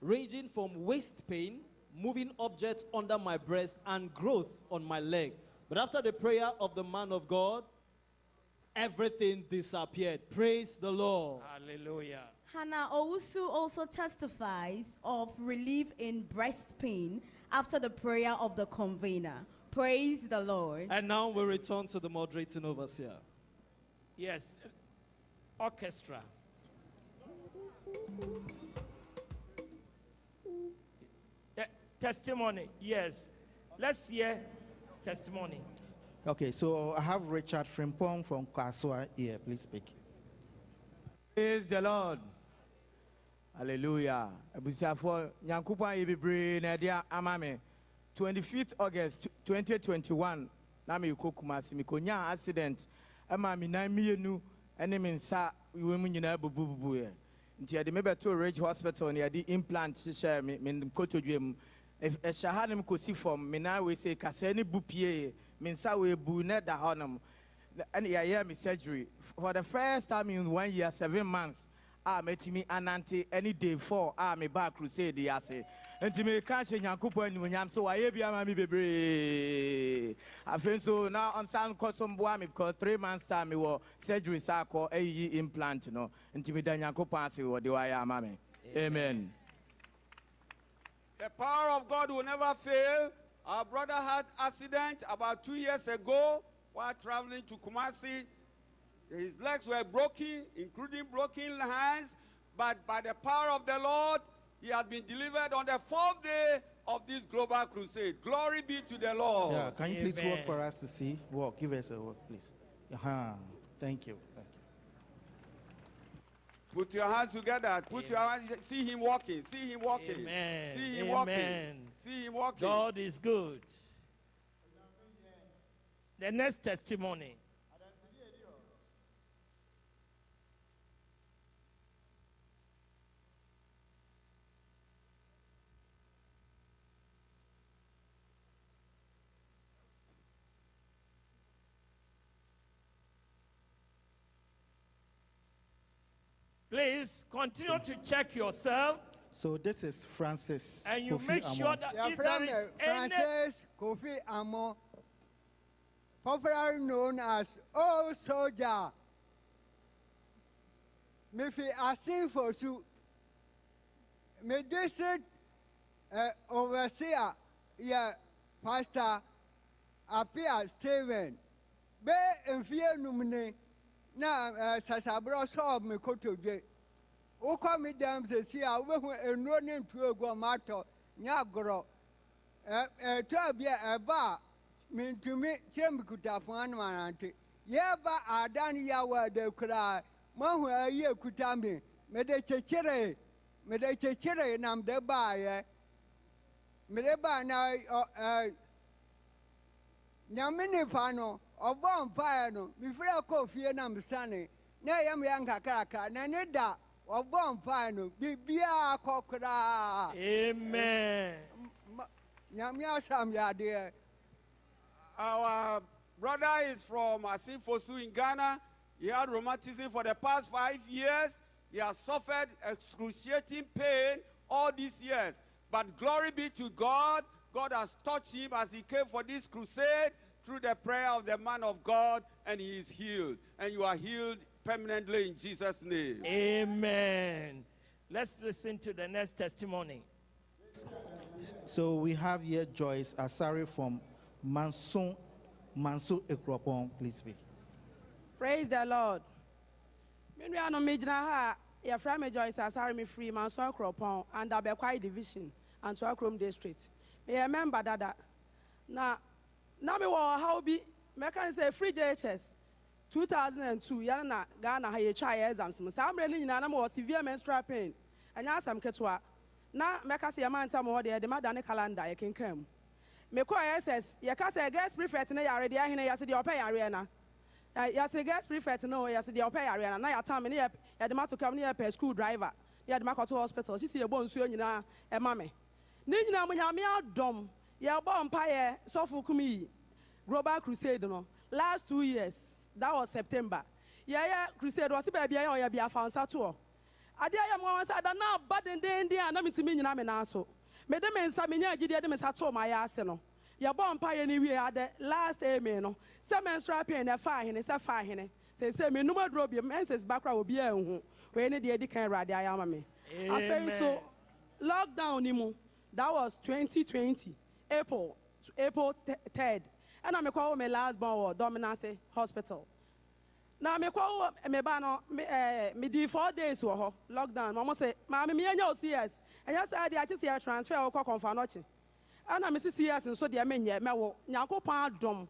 ranging from waist pain, moving objects under my breast, and growth on my leg. But after the prayer of the man of God, everything disappeared. Praise the Lord. Hallelujah. Hannah Owusu also testifies of relief in breast pain after the prayer of the convener. Praise the Lord. And now we return to the moderating overseer. Yes. Orchestra. Yeah, testimony. Yes. Let's hear testimony. Okay, so I have Richard Frimpong from Kasoa here. Please speak. Praise the Lord. Hallelujah. Abusuafo Nyankopɔn ayɛ bebree na ɛde ama 25th August 2021 na mekɔ Kumasi. Mekonya accident. Ɛma me nan mmienu ɛne me nsa wɔ mu nyinaa bubububuiɛ. Nti yɛde me bɛtoo Ridge Hospital na yɛde implant hyehyɛ me me Ɛhyɛ ha nom kɔsi fam. Me nan wei sɛ kasɛɛ ne bu pie me nsa wei bu ne da hɔ nom. and yɛyɛ me surgery. For the first time in one year seven months Ah, a mɛtumi anante any day four. A meba crusade yi ase nti meka hyɛ nyankopɔn animonyam so wayɛ bi ama me bebree afei nso na ɔnsan nkɔ so mboa me because three months time mewɔ surgery sa akɔ ayiyi implant no nti meda nyankopɔn ase wɔde wayɛ ama me amen. The power of God will never fail. Our brother had accident about two years ago while traveling to Kumasi. His legs were broken, including broken hands, but by the power of the Lord, he has been delivered on the fourth day of this global crusade. Glory be to the Lord. Yeah, can you please walk for us to see? Walk, give us a walk, please. Uh-huh. Thank you. Thank you. Put your hands together. Put your hands. See him walking. See him walking. Amen. See him Amen. walking. See him walking. God is good. The next testimony. Please continue to check yourself So this is Francis. and you Kofi make sure Amon. that Your if there friend is uh, any Francis Kofi Amo, popularly known as Old Soldier. Mefi asin for su. Me district uh, overseer, yeah, Pastor Apia Steven. Be mfie numne na uh, sasabro solve me kotodwe. wokɔ me dɛm sɛsi a wobɛhu nnuro ne ntuo egu ɔma atɔ. Nyɛ agorɔ Ɛ- ɛtɔ bi a ɛba a mentumi kyerɛ me kutafo anom anante. Yɛba ada no yɛwɔ ada koraa moahu ayi ekuta me. Mede kyekyere mede kyekyere na mede baayɛ. Mede baa na ɔ- ɛ, nyame nipa no ɔbɔ mpaeɛ no mefiri akɔ fie na mesane na ɛyɛ me yɛ nkakrakra na ne da ɔbɔ mpaeɛ no biribiaa kɔ koraa Amen. Ma- nyame asam yadeɛ Our brother is from Asinfosu in Ghana. He had rheumatism for the past five years. He has suffered excruciating pain all these years. But glory be to God. God has touched him as he came for this crusade through the prayer of the man of God, and he is healed. And you are healed permanently in Jesus' name. Amen. Let's listen to the next testimony. So we have here Joyce Asare from Mansun, Mansu Ekropon. Please speak. praise the lord me nuanom megyina ha a yɛfrɛ me joyce asare me firi manso akuropɔn and abɛkwai division antoa kurom district meyɛ member dada na na mewɔ ɔhaw bi mɛka ne sɛ free jhs 2002 yɛne na ghana ha yɛtwa yɛ exams mu. Saa mmerɛ no nyinaa na mewɔ severe menstrual pain. Ɛnyɛ asɛm ketewa. Na mɛka sɛ yɛma ntam hɔ deɛ yɛde ma dane calendar yɛkenkan mu. Mekɔɔ ss yɛka sɛ guest prefect ne yare deɛ ahene yɛse deɛ ɔpɛ yareɛ na. Yɛse guest prefect no yɛse deɛ ɔpɛ yareɛ na. Na yɛatam ne yɛ- yɛde ma to kam ne yɛpɛ school driver. Ne yɛde ma kɔto hospital. Sisi yɛbɔ nsuo nyinaa ɛma me. Ne nyinaa mu nyame adɔm yɛbɔ mpayɛ sɔfo kum yi global crusade no. Last two years that was september. Yɛyɛ crusade wɔse baabi yɛyɛ ɔyɛ biafa nsa toɔ. Adeɛ yɛ mmoa sɛ ada na aba dendenden a na metumi nyina me nan so. Mede me nsa menya agyideɛ de me nsa too ma yɛ ase no. Yɛbɔ mpayɛ no wie ade last amen no. Sɛ menstrual pain na ɛfa ahene sɛ fa ahene. Sɛsɛ menum aduro bi menses bakora obi anhu. Wei ne deɛ ɛdi kan awurade ayɛ ama me. Afei nso lockdown ni mu. That was 2020 april april 3rd ɛna mekɔwo me last born wɔ dominance hospital. Na mekɔ me ba no me ɛɛ medi four days wɔ hɔ lockdown. Ma mo sɛ maame mi yɛnyɛ o cs ɛnyɛ sɛ ɛde akyi sɛ yɛ transfer wɔ kɔ kɔnfa n'ɔkyi ɛna me si cs nso deɛ menyɛ mɛwɔ nyankopɔn adɔm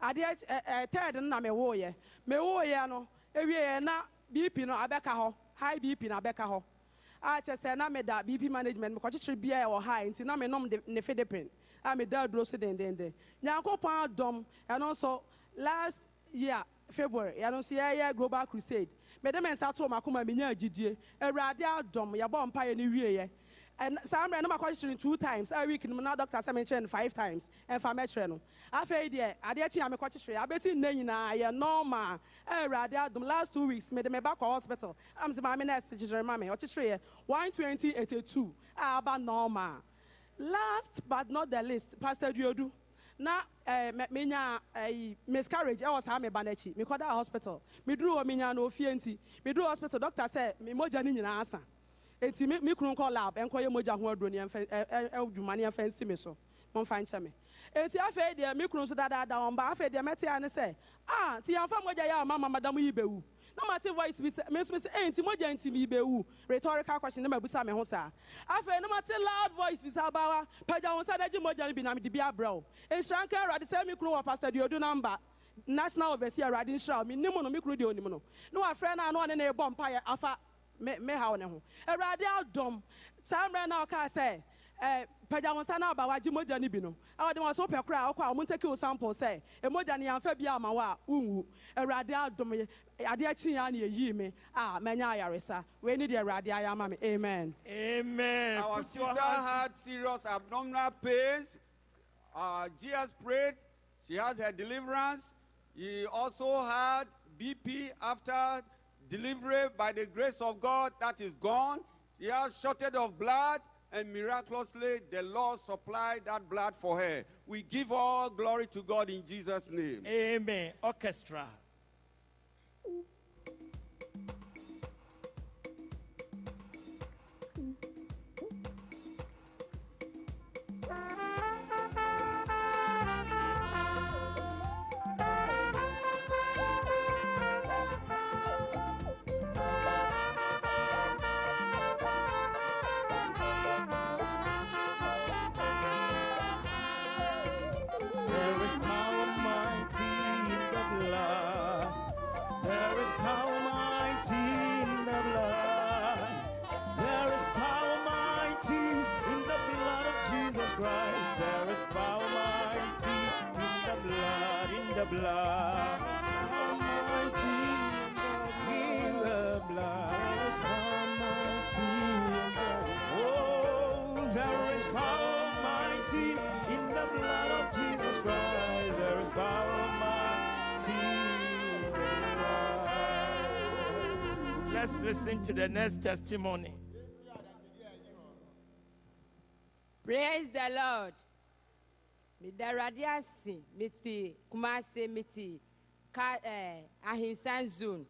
adeɛ ɛ ɛ third no na mewɔ yɛ mewɔ yɛ no ewie yɛ na bp no abɛka hɔ. High bp na abɛka hɔ. A kyerɛ sɛ na meda bp management mekɔkyekyere bia ɛwɔ high nti na menom de ne fidipin a meda aduro so dendenden nyankopɔn adɔm ɛno nso last year february yɛno nso yɛyɛ global crusade. Mede me nsa too makoma menya agyidie awurade adɔm yɛbɔ mpaeɛ no wieɛ saa mmerɛ no makɔkyekyere no two times a week no mu na doctor sɛ menkyerɛ no five times ɛmfa mɛkyerɛ no. Afei deɛ adeɛ kyi a mekɔkyekyere abɛsi nnɛ nyinaa yɛ normal. A awurade adom. Last two weeks mede me ba kɔ hospital. Am sɛ maame nurse kyekyere ma me ɔkyekyereɛ 12082 a aba normal last but not the least pastor duodu na eh, me- menya eh, miscarriage ɛwɔ saa meba n'akyi mekɔda hospital. Meduru hɔ menya no ofie nti. Meduru hospital doctor sɛ me mogya no nyinaa asa enti me me kunu nkɔ lab ɛnkɔyɛ mogya ho aduro ne ɛmfa ɛ- ɛ- adwuma ne ɛmfa nsi me so. Momfa nkyɛ me. Eti afei deɛ me kunu nso dadaada wɔn ba afei deɛ mɛte ya ne sɛ ah ti yɛn fa mogya yɛ a mama madam yi bɛwu na ma te voice bi sɛ me nso sɛ ɛyìn ti mogya nti mi bɛwu rhetorical question ne ma busa me ho saa afei ne ma te loud voice bi sɛ abawa. Pagya wɔn nsa n'agye mogya no bi na mi de bi abrɛ o. Nhyira nka awurade sɛ me kunu wɔ pastor diodu namba. National overseer awurade nhyira mi nim no me kunu deɛ onim no. Ne wafrɛ no a na ɔne ne bɔ mpa yɛ afa me me haw ne ho. Awurade adɔm saa mmerɛ na ɔkaa sɛ ɛɛ pagya wɔn nsa na aba wagye mogya no bi no a wɔde wɔn so pɛ kora a ɔkɔ a wɔn ntɛki sample sɛ emogya no yɛnfɛ bi ama wɔ a wunwu awurade adɔm yɛ adeɛ kyi ya na yɛyi mi a mɛnya ayaresa wei ni deɛ awurade ayɛ ama mi amen. Amen. Our sister had serious abdominal pains. Uh, GS prayed. She has had her deliverance. He also had BP after delivery by the grace of God that is gone. She has shortage of blood and miraculously the Lord supplied that blood for her. We give all glory to God in Jesus' name. Amen. Orchestra. Mm-hmm. Let's to the next testimony. Praise the Lord. Meda Awurade ase mete Kumase mete ka eh, ahensan zone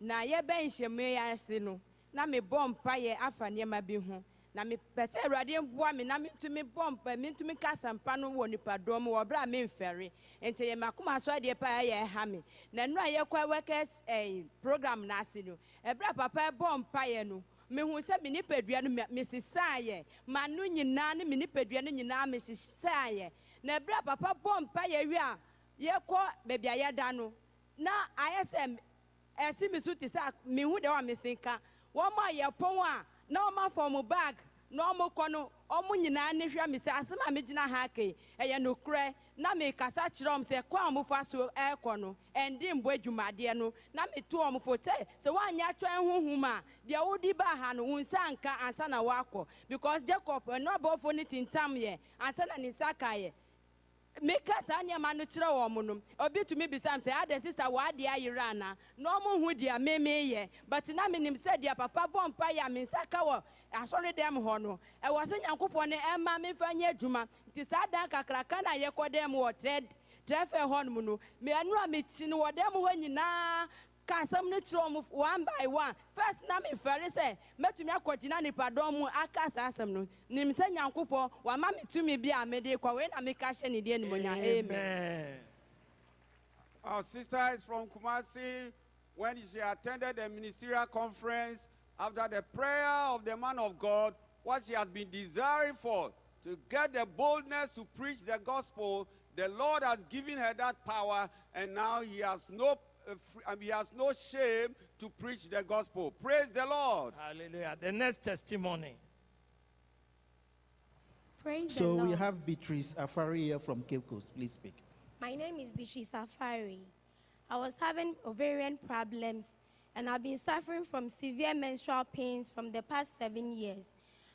na yɛbɛn nhyɛmu yi ase no na mebɔ mpaeɛ afa nneɛma bi ho na mepɛ sɛ Awurade mboa me na mentumi bɔ mpa mentumi ka asɛmpa no wɔ nipadɔm wɔ berɛ a memfɛre. Nti yɛ makoma so adeɛ paa yɛ ɛha me. Na ɛno a yɛkɔ workers eh, program no ase no ɛberɛ a papa bɔ mpaeɛ no mehu sɛ me nipadua no me- mesesaeɛ m'ano nyinaa ne me nipadua no nyinaa mesesaeɛ na ɛberɛ a papa bɔ mpa yɛ wie a yɛkɔ baabi a yɛda no na ayɛ sɛ ɛsi me so te sɛ mehu deɛ wa mesenka wɔn a yɛpɔn a na afɔ wɔn bag na wɔn kɔ no wɔn nyinaa ne hwɛ me sɛ asɛm a ha kei ɛyɛ nokorɛ. Na mekasa kyerɛ wɔn sɛ kwan a wɔfa so ɛrekɔ no ɛnde mbɔ adwumadeɛ no. Na meto wɔn fo sɛ sɛ wɔanyɛ atwa huhum a deɛ wodi baa ha no nsa nka ansa na wakɔ because jacob ɛno abɔfo no tintam yɛ ansa na ne nsa ka yɛ meka saa nneɛma no kyerɛ wɔn no obi tumi bisa m sɛ ada sista wɔadeɛ ayerɛ ana? Na ɔmo hu deɛ memeyɛ but na menim sɛ deɛ papa bɔ mpa yɛ a me nsa ka wɔ asɔre dɛm hɔ no. Ɛwɔ sɛ nyankopɔn no ɛma memfa nyɛ adwuma. Nti saa dan kakraka na yɛkɔ dɛm wɔ trɛ trɛfɛ hɔ nom no meɛno a mekyi no wɔ dɛm hɔ nyinaa ka asɛm no kyerɛ ɔmo one by one. First na mefɛre sɛ mɛtumi akɔgyina nipadɔm mu aka saa asɛm no. Nim sɛ nyankopɔn wama me tumi bi a mede kɔ wei na meka hyɛ ne deɛ nimonyam amen. Our sister is from Kumasi. When she attended the ministerial conference, after the prayer of the man of God, what she had been desiring for, to get the boldness to preach the gospel, the Lord has given her that power, and now he has no, uh, um, he has no shame to preach the gospel. Praise the Lord. Hallelujah. The next testimony. Praise So the we have Beatrice Afari here from Cape Coast. Please speak. My name is Beatrice Safari. I was having ovarian problems and I've been suffering from severe menstrual pains from the past seven years.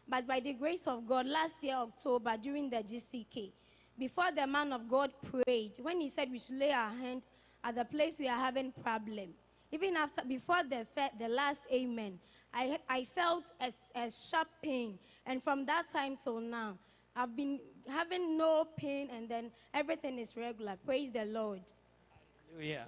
But by the grace of God, last year, October, during the GCK, before the man of God prayed, when he said we should lay our hand at the place we are having problem, even after, before the, the last amen, I, I felt a, s- a sharp pain. And from that time till now, I've been having no pain and then everything is regular. Praise the Lord. Hallelujah.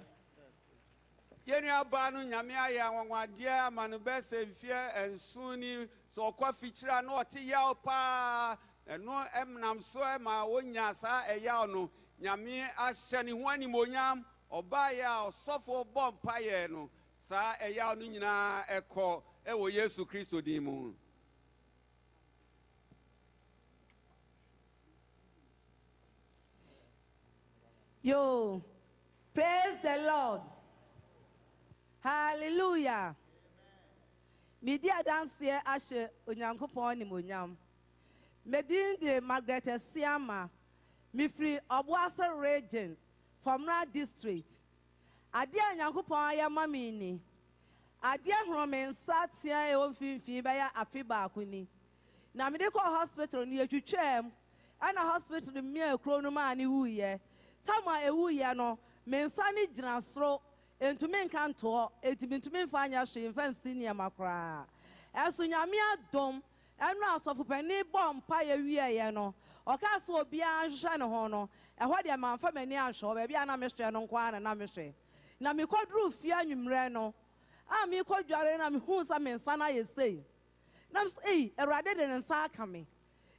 yɛne aba no nyame ayɛ anwanwadeɛ ama no bɛsɛ mfeɛ nson ni sɛ ɔkɔ fikyiri a na ɔte yaw paa ɛno ɛmnam so ɛma wonya saa ɛyaw no nyame ahyɛ ne ho animonyam ɔbaeɛ a ɔsɔfoɔ bɔ mpayɛ no saa ɛyaw no nyinaa ɛkɔ ɛwɔ yesu kristo din mu Yo, praise the Lord. Hallelujah. Medi adanseɛ ahyɛ onyankopɔn animonyam. Medin de Margaret Esiama. Mifiri Obuase region, Fomra district. Adeɛ a nyankopɔn ayɛ ma ni. Adeɛ horo me nsa tea a ɛwɔ mfimfini bɛyɛ afe baako ni. Na mede kɔ hospital no yɛtwitwaa mu. Ɛna hospital mmea kuro no mu a ne wuyɛ. tam a ewu yɛ no me nsa ne gyina soro ntumi nka ntoɔ ntumi nfa anya hwee nfa nsi nneɛma koraa nyame adom ɛno asɔfopanin bɔ mpa yɛ wie yɛ no ɔka so obiara nhwehwɛ ne ho no ɛhɔ deɛ mamfa m'ani anhwɛ hɔ baabi a na mehwɛ no nko ara na na mehwɛ. Na mekɔduru fie anwummerɛ no a mekɔdware na mehuu sɛ me nsa no ayɛ sei. Na ei awurade de ne nsa aka me.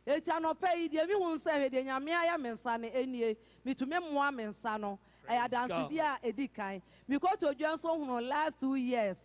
Eti anɔpɛ yi deɛ mihu sɛ deɛ nyame ayɛ me nsa no enie mitumi mmoa me nsa no. Ɛyɛ adansidie a edi kan. Mikoto dwa nso hunu last two years.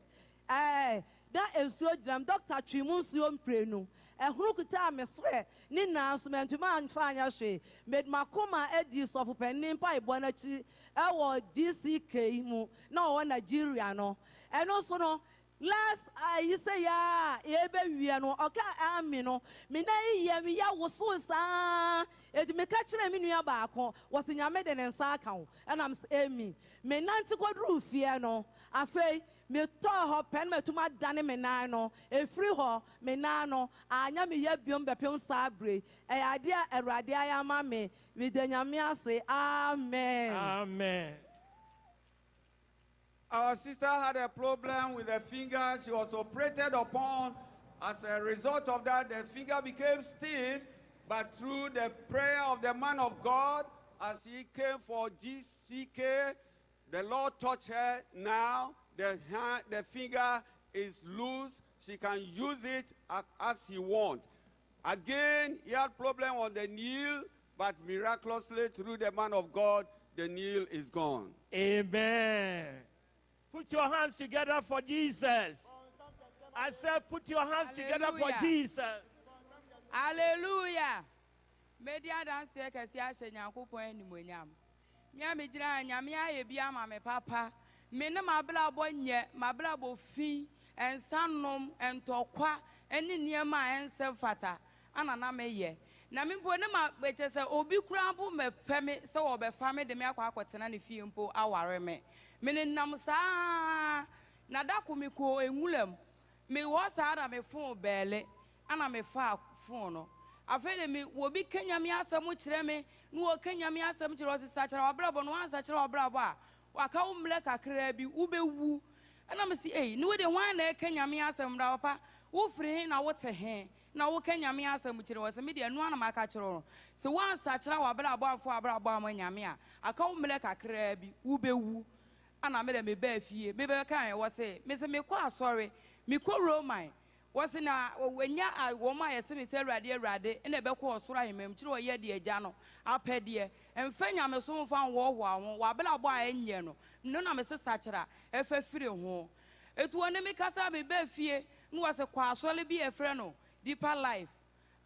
Ɛɛ na nsuo gyina mu dɔkta twi mu nsuo mprenu ɛhuru kuta a mesrɛ ne nan so mɛntumi anfa anya hwee mɛdmakoma edi sɔfo panyin mpa ibɔ n'akyi ɛwɔ dck mu na ɔwɔ nigeria no. Ɛno nso no last ayi sɛ yaa yɛbɛ wie no ɔka ami no me na yiyɛ me ya woso saa. Eti meka kyerɛ me nua baako wɔsi nyame de ne nsa aka ho ɛnam sɛ emi me nante kɔduru fie no afei me tɔɔ hɔ pɛn ma tum adane me nan no efiri hɔ me nan no anya me yɛ biom bɛpem saa bere ɛyɛ adeɛ a awurade ayɛ ama me me de nyame ase amen. Amen. Our sister had a problem with the finger. She was operated upon. As a result of that, the finger became stiff. But through the prayer of the man of God, as he came for GCK, the Lord touched her. Now the, hand, the finger is loose. She can use it as she wants. Again, he had problem on the nail, but miraculously through the man of God, the nail is gone. Amen. Put your hands together for Jesus. I said, put your hands together for Hallelujah. Jesus. hallelujah medi adanseɛ kɛse ahyɛ nyankopɔn animonyam mea megyina ha nyame ayɛ bi ama me papa me ne nyɛ mabrabɔ fi ɛnsa nom ɛntɔkwa ne nneɛma a ɛnsɛ fata ana na meyɛ na me ne ma ɛkyɛ sɛ obi koraa mpo mɛpɛ me sɛ wɔbɛfa me de me akɔ akɔtena ne fie mpo aware me. Mene nam saa na da ko mekɔ enwulam mewɔ saa na mefoo bɛɛle ana mefaa foo no. Afei de me wobi ka nyame asɛm kyerɛ me na wɔka nyame asɛm kyerɛ ɔte sakyerɛ wabrabɔ no wansa kyerɛ a waka wo mmerɛ kakraa bi wobɛwu. Ɛna me si ei ne wode hwan na ɛka nyame asɛm da papa wofiri he na wote he? Na woka nyame asɛm kyerɛ wɔ sɛ mede ɛno ana maka kyerɛ wo. Sɛ woansa kyerɛ wabrabɔ ma nyame a aka wo mmerɛ kakraa bi wobɛwu. Ana mede mebaa fie. Mebɛka ɛ wɔ se mesɛ mekɔ asɔre mekɔ roman. Wɔsi na wɔnya a wɔn a yɛsɛ mi sɛ awurade awurade ɛna ɛbɛkɔ ɔsoro ahemam kyerɛ ɔyɛ deɛ agya no apɛ deɛ mfɛ nyamesom fa nwɔɔhoa ho wabela bɔ a ɛnyɛ no no na mese sakyera ɛfɛ firi ho. Etu wɔn mi kasa mi bɛɛ fie ne wɔsi kɔ asɔre bi yɛfrɛ no deeper life.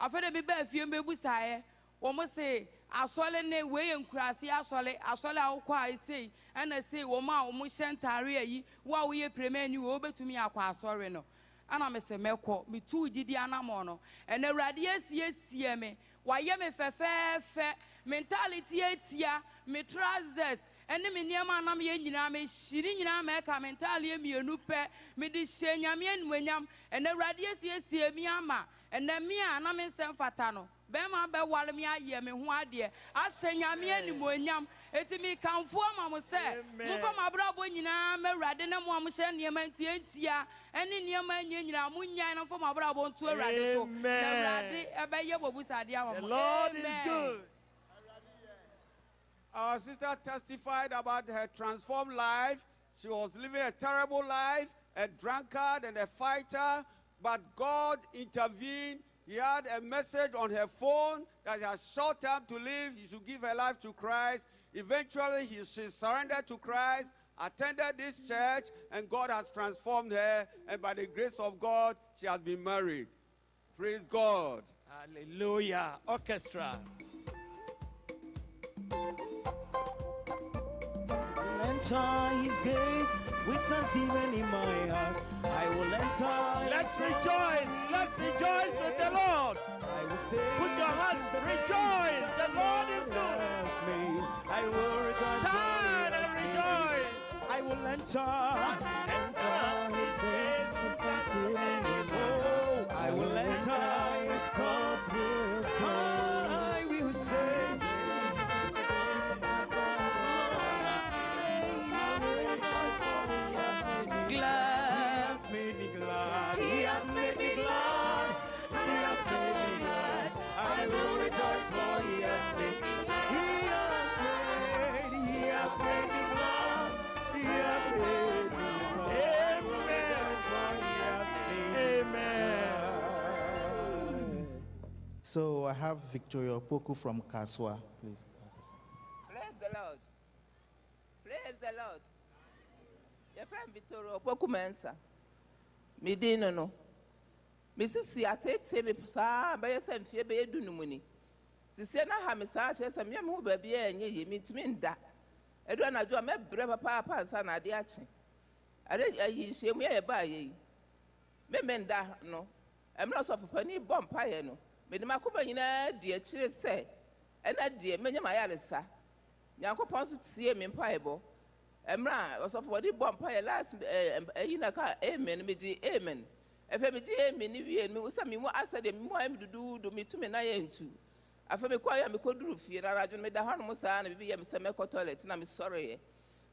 Afɛ de mi bɛɛ fie mbɛbu saeɛ wɔn se asɔre ne wei yɛ nkuraase asɔre asɔre a wokɔ a esei ɛna esei wɔn a wɔn hyɛ ntaare ayi wo a woyɛ piremɛ ni wo wobɛtumi akɔ asɔre no ana me sɛ mɛkɔ metuu gyidi anammɔ no. Ɛna awurade asiesie me. Wayɛ me fɛfɛɛfɛ me ntalete atia me trousers. Ɛne me nneɛma anam yɛ nyinaa mehyiri nyinaa mɛka me ntaaleɛ mmienu pɛ. Mede hyɛ nyame animuonyam. Ɛna awurade asiesie mi ama. Ɛnɛ me a na me nsɛm fata no bɛrima bɛware me ayɛ me ho adeɛ ahyɛ nyame animuonyam eti mekamfo ama mo sɛ momfa mabrabɔ nyinaa ma awurade ne mo a mohyɛ nneɛma ntiantia ɛne nneɛma nyɛ nyinaa monyae na mfa mabrabɔ nto awurade so na awurade ɛbɛyɛ bɔbusadeɛ ama The mo Lord is Amen. good. Our sister testified about her transformed life. She was living a terrible life, a drunkard and a fighter, but God intervened. He had a message on her phone that he has short time to live. He should give her life to Christ. Eventually, he, she surrendered to Christ, attended this church, and God has transformed her. And by the grace of God, she has been married. Praise God. Hallelujah. Orchestra. Enter his gate with thanksgiving in my heart. I will enter. Let's rejoice. Let's rejoice with the Lord. I will say, Put your hands, rejoice. The Lord is good. Me. I will rejoice. Turn and rejoice. I will enter. Enter So I have Victoria Poku from Kasoa, please. Praise the Lord. Praise the Lord. Your friend Victoria Opoku Mensa. Me din no no. Me sisi atete me saa bɛyɛ sɛ mfie bɛyɛ du no mu ni. Sisi na ha me saa kyerɛ sɛ mmea me ho baabi a ɛnyɛ yie mentumi nda. Ɛdu na ade akye. Ade ayi nhyiamu yɛ yɛbaa yɛ yi. Meme nda no. Mmerɛ sɔfopani bɔ mpaeɛ no. Mede m'akoma nyinaa di akyire sɛ ɛna deɛ mɛnyɛ m'ayaresa. nyankopɔn nso tie me mpaebɔ. Mmerɛ a ɔsɔfo wɔde bɔ mpaeɛ. Last eh, eh, ɛyi na ka amen. Megye amen. Afei megye amen no wie. No sɛ memu asɛ deɛ memu ayɛ me duduudu metumi na yɛ ntu afei mekɔɛ a mekɔduru fie. Na radwo no meda hɔ nom saa na bibi yɛ me sɛ mɛkɔ toilet na mesɔreeɛ.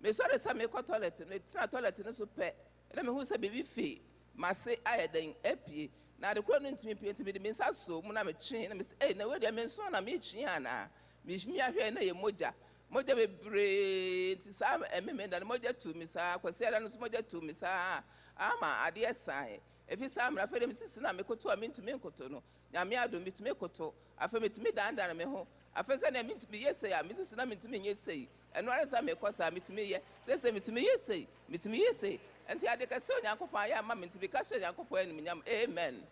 Mesɔre sɛ mekɔ toilet no metena toilet no so pɛ. Na mehu sɛ biribi fe mase ayɛ den apie na ade koro no ntumi pie nti mede me nsa so mu na metwee na mesɛ ei na wedeɛ menso na metwee anaa mehwimi ahwɛ na yɛ mogya. Mogya bebree nti saa ɛmeme da no mogya tu mi saa. Kwasi ada no nso mogya tu mi saa. Ama adeɛ sae efi saa mmerɛ afei de mesisi na mekoto a mentumi nkoto no. Nyame adom metumi koto. Afei metumi dandane me ho. Afei sɛ nea mentumi yɛ sei a mesisi na mentumi nyɛ sei. Ɛno ara sɛ mekɔ saa metumi yɛ. Sɛsɛ metumi yɛ sei. Metumi yɛ sei nti ade kɛsɛ onyankopɔn ayɛ ama me nti meka hyɛ onyankopɔn animuonyam amen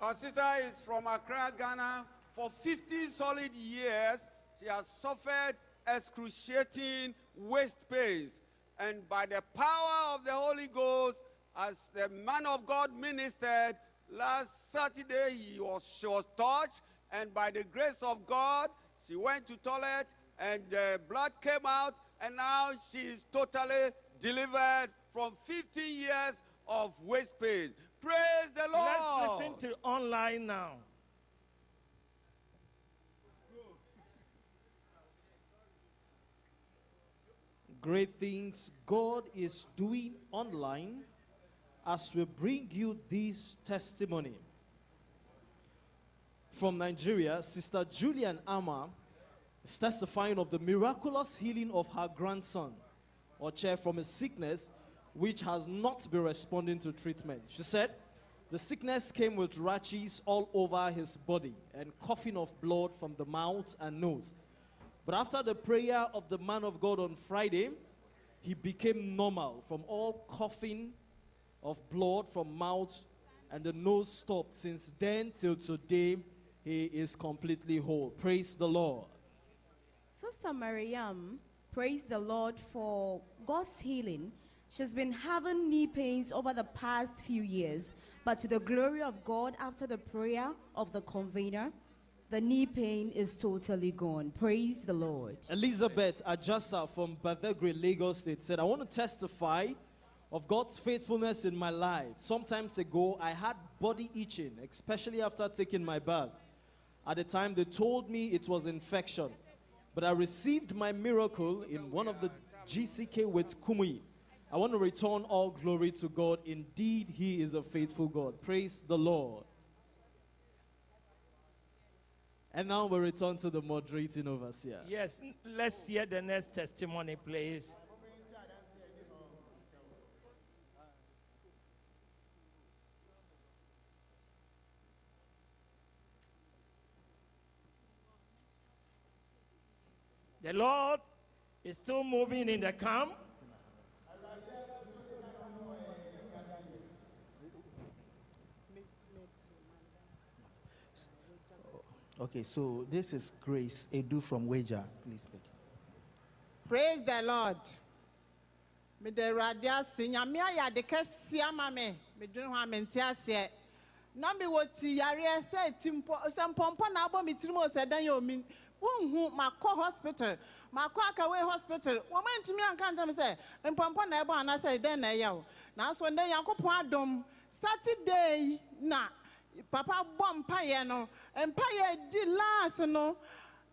Our sister is from Accra, Ghana. For 15 solid years, she has suffered excruciating waist pains. And by the power of the Holy Ghost, as the man of God ministered, last Saturday he was, she was touched, and by the grace of God, she went to toilet, and the blood came out, and now she is totally delivered from 15 years of waist pain. Praise the Lord. Let's listen to online now. Great things God is doing online as we bring you this testimony. From Nigeria, Sister Julian Amma is testifying of the miraculous healing of her grandson, or chair from a sickness which has not been responding to treatment. She said the sickness came with rashes all over his body and coughing of blood from the mouth and nose. But after the prayer of the man of God on Friday, he became normal from all coughing of blood from mouth and the nose stopped. Since then till today, he is completely whole. Praise the Lord. Sister Mariam, praise the Lord for God's healing. She's been having knee pains over the past few years, but to the glory of God, after the prayer of the convener, the knee pain is totally gone. Praise the Lord. Elizabeth Ajasa from Badagry, Lagos State said, I want to testify of God's faithfulness in my life. Sometimes ago, I had body itching, especially after taking my bath. At the time, they told me it was infection. But I received my miracle in one of the GCK with Kumuyi. I want to return all glory to God. Indeed, He is a faithful God. Praise the Lord. And now we return to the moderating overseer. Yes, let's hear the next testimony, please. The Lord is still moving in the camp. Okay, so this is Grace Edu from Wager. Please speak. praise the lord mede awurade ase nyame ayɛ ade kɛseɛ ama me medwene ho a mente aseɛ na mewɔ ti yareɛ sɛ ti mpɔ sɛ mpɔmpɔ na abɔ me tirim o sɛ dan yɛ omi wonhu makɔ hospital makɔ akawee hospital. Wɔma ntumi anka ntam sɛ mpɔmpɔ na ɛbɔ anaasɛ dɛn na ɛyɛ o nanso ndɛ nyankopɔn adom saturday na papa bɔ mpayɛ no mpayɛ di last no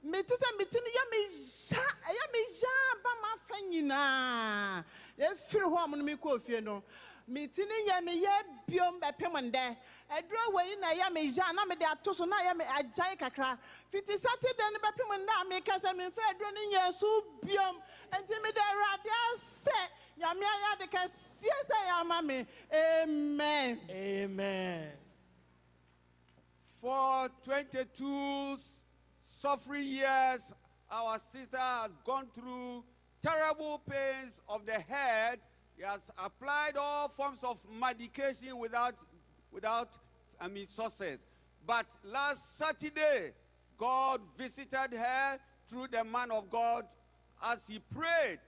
mete sɛ mete no yɛ mehya ɛyɛ mehya ba ma afa nyinaa. Ɛfiri hɔ mo no mekɔɔ fie no mete no yɛ biom bɛpem ndɛ. Ɛduro wei na ɛyɛ mehya na mede ato so na ɛyɛ me agyae kakra. Fiti saturday no bɛpem ndɛ a meka sɛ memfa aduro no nyɛ so biom. Enti mede awurade asɛ nyame ayɛ ade kɛseɛ sɛ yɛ ama me. Amen. Amen. For 22 suffering years, our sister has gone through terrible pains of the head. He has applied all forms of medication without, without I mean, sources. But last Saturday, God visited her through the man of God as he prayed.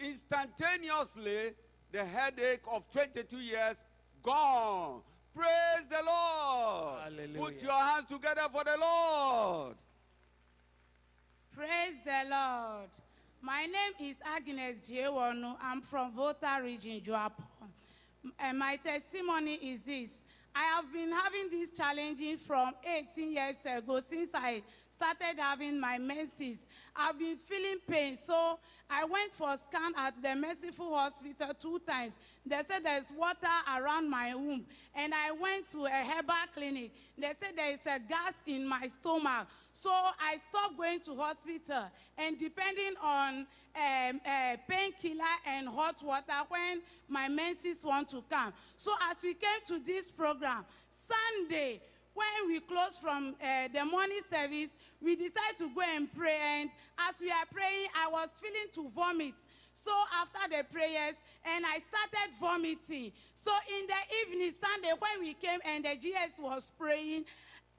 Instantaneously, the headache of 22 years gone. Praise the Lord. Put your hands together for the Lord. Praise the Lord. My name is Agnes Jiewonu. I'm from Volta region, Joapon. And my testimony is this. I have been having this challenging from 18 years ago since I started having my menses. I've been feeling pain, so I went for scan at the Merciful Hospital two times. They said there's water around my womb, and I went to a herbal clinic. They said there is a gas in my stomach, so I stopped going to hospital. And depending on um, uh, painkiller and hot water when my menses want to come. So as we came to this program, Sunday, when we close from uh, the morning service, we decided to go and pray. And as we are praying, I was feeling to vomit. So after the prayers, and I started vomiting. So in the evening, Sunday, when we came and the GS was praying,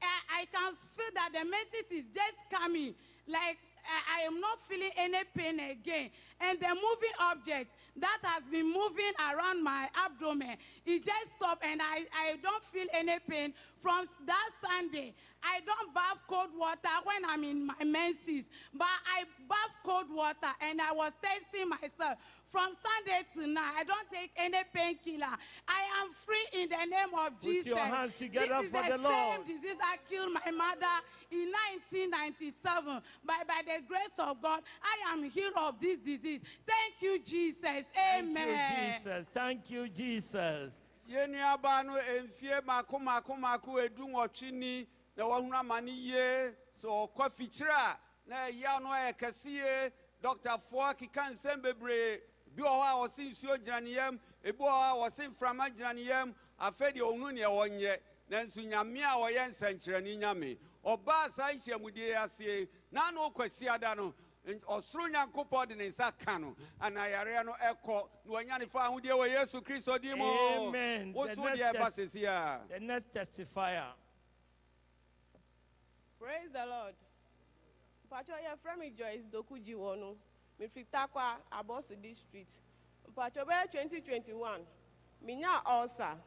I, I can feel that the message is just coming. Like I, I am not feeling any pain again. And the moving object that has been moving around my abdomen, it just stopped and I, I don't feel any pain. From that Sunday, I don't bath cold water when I'm in my menses, but I bath cold water and I was testing myself. From Sunday to now, I don't take any painkiller. I am free in the name of Put Jesus. your hands together this is for the the Lord. same disease that killed my mother in 1997. But by the grace of God, I am healed of this disease. Thank you, Jesus. Amen. Thank you, Jesus. Thank you, Jesus. yɛn nuaba no mfie mako mako mako edu nwɔtwe ni na wɔhunu ama ne yie sɛ ɔkɔ fikyire a na ɛya no ayɛ kɛse yie dɔktafoɔ keka nsɛm bebree bi wɔ hɔ a wɔse nsuo gyina ne yam ebi wɔ hɔ a wɔse mframa gyina ne yam afei deɛ ɔhunu neɛ wɔnyɛ nanso nyame a wɔyɛ nsɛnkyerɛnne nyame. Ɔbaa saa nhyiamudie ase na na ɔkwasiada no ɔsoro nyankopɔn de ne nsa ka no ana yareɛ no ɛkɔ na wɔanya ne fa ahodeɛ wɔ yesu kristo din mu. Amen. wo The so next deɛ ɛba sesi a. The next testifier. praise the lord. Mpatsɔ yɛ fɛ mi joyce dokuji wɔ no mefi takwa abosu district. Mpatsɔ bɛyɛ twenty twenty one minya ulcer.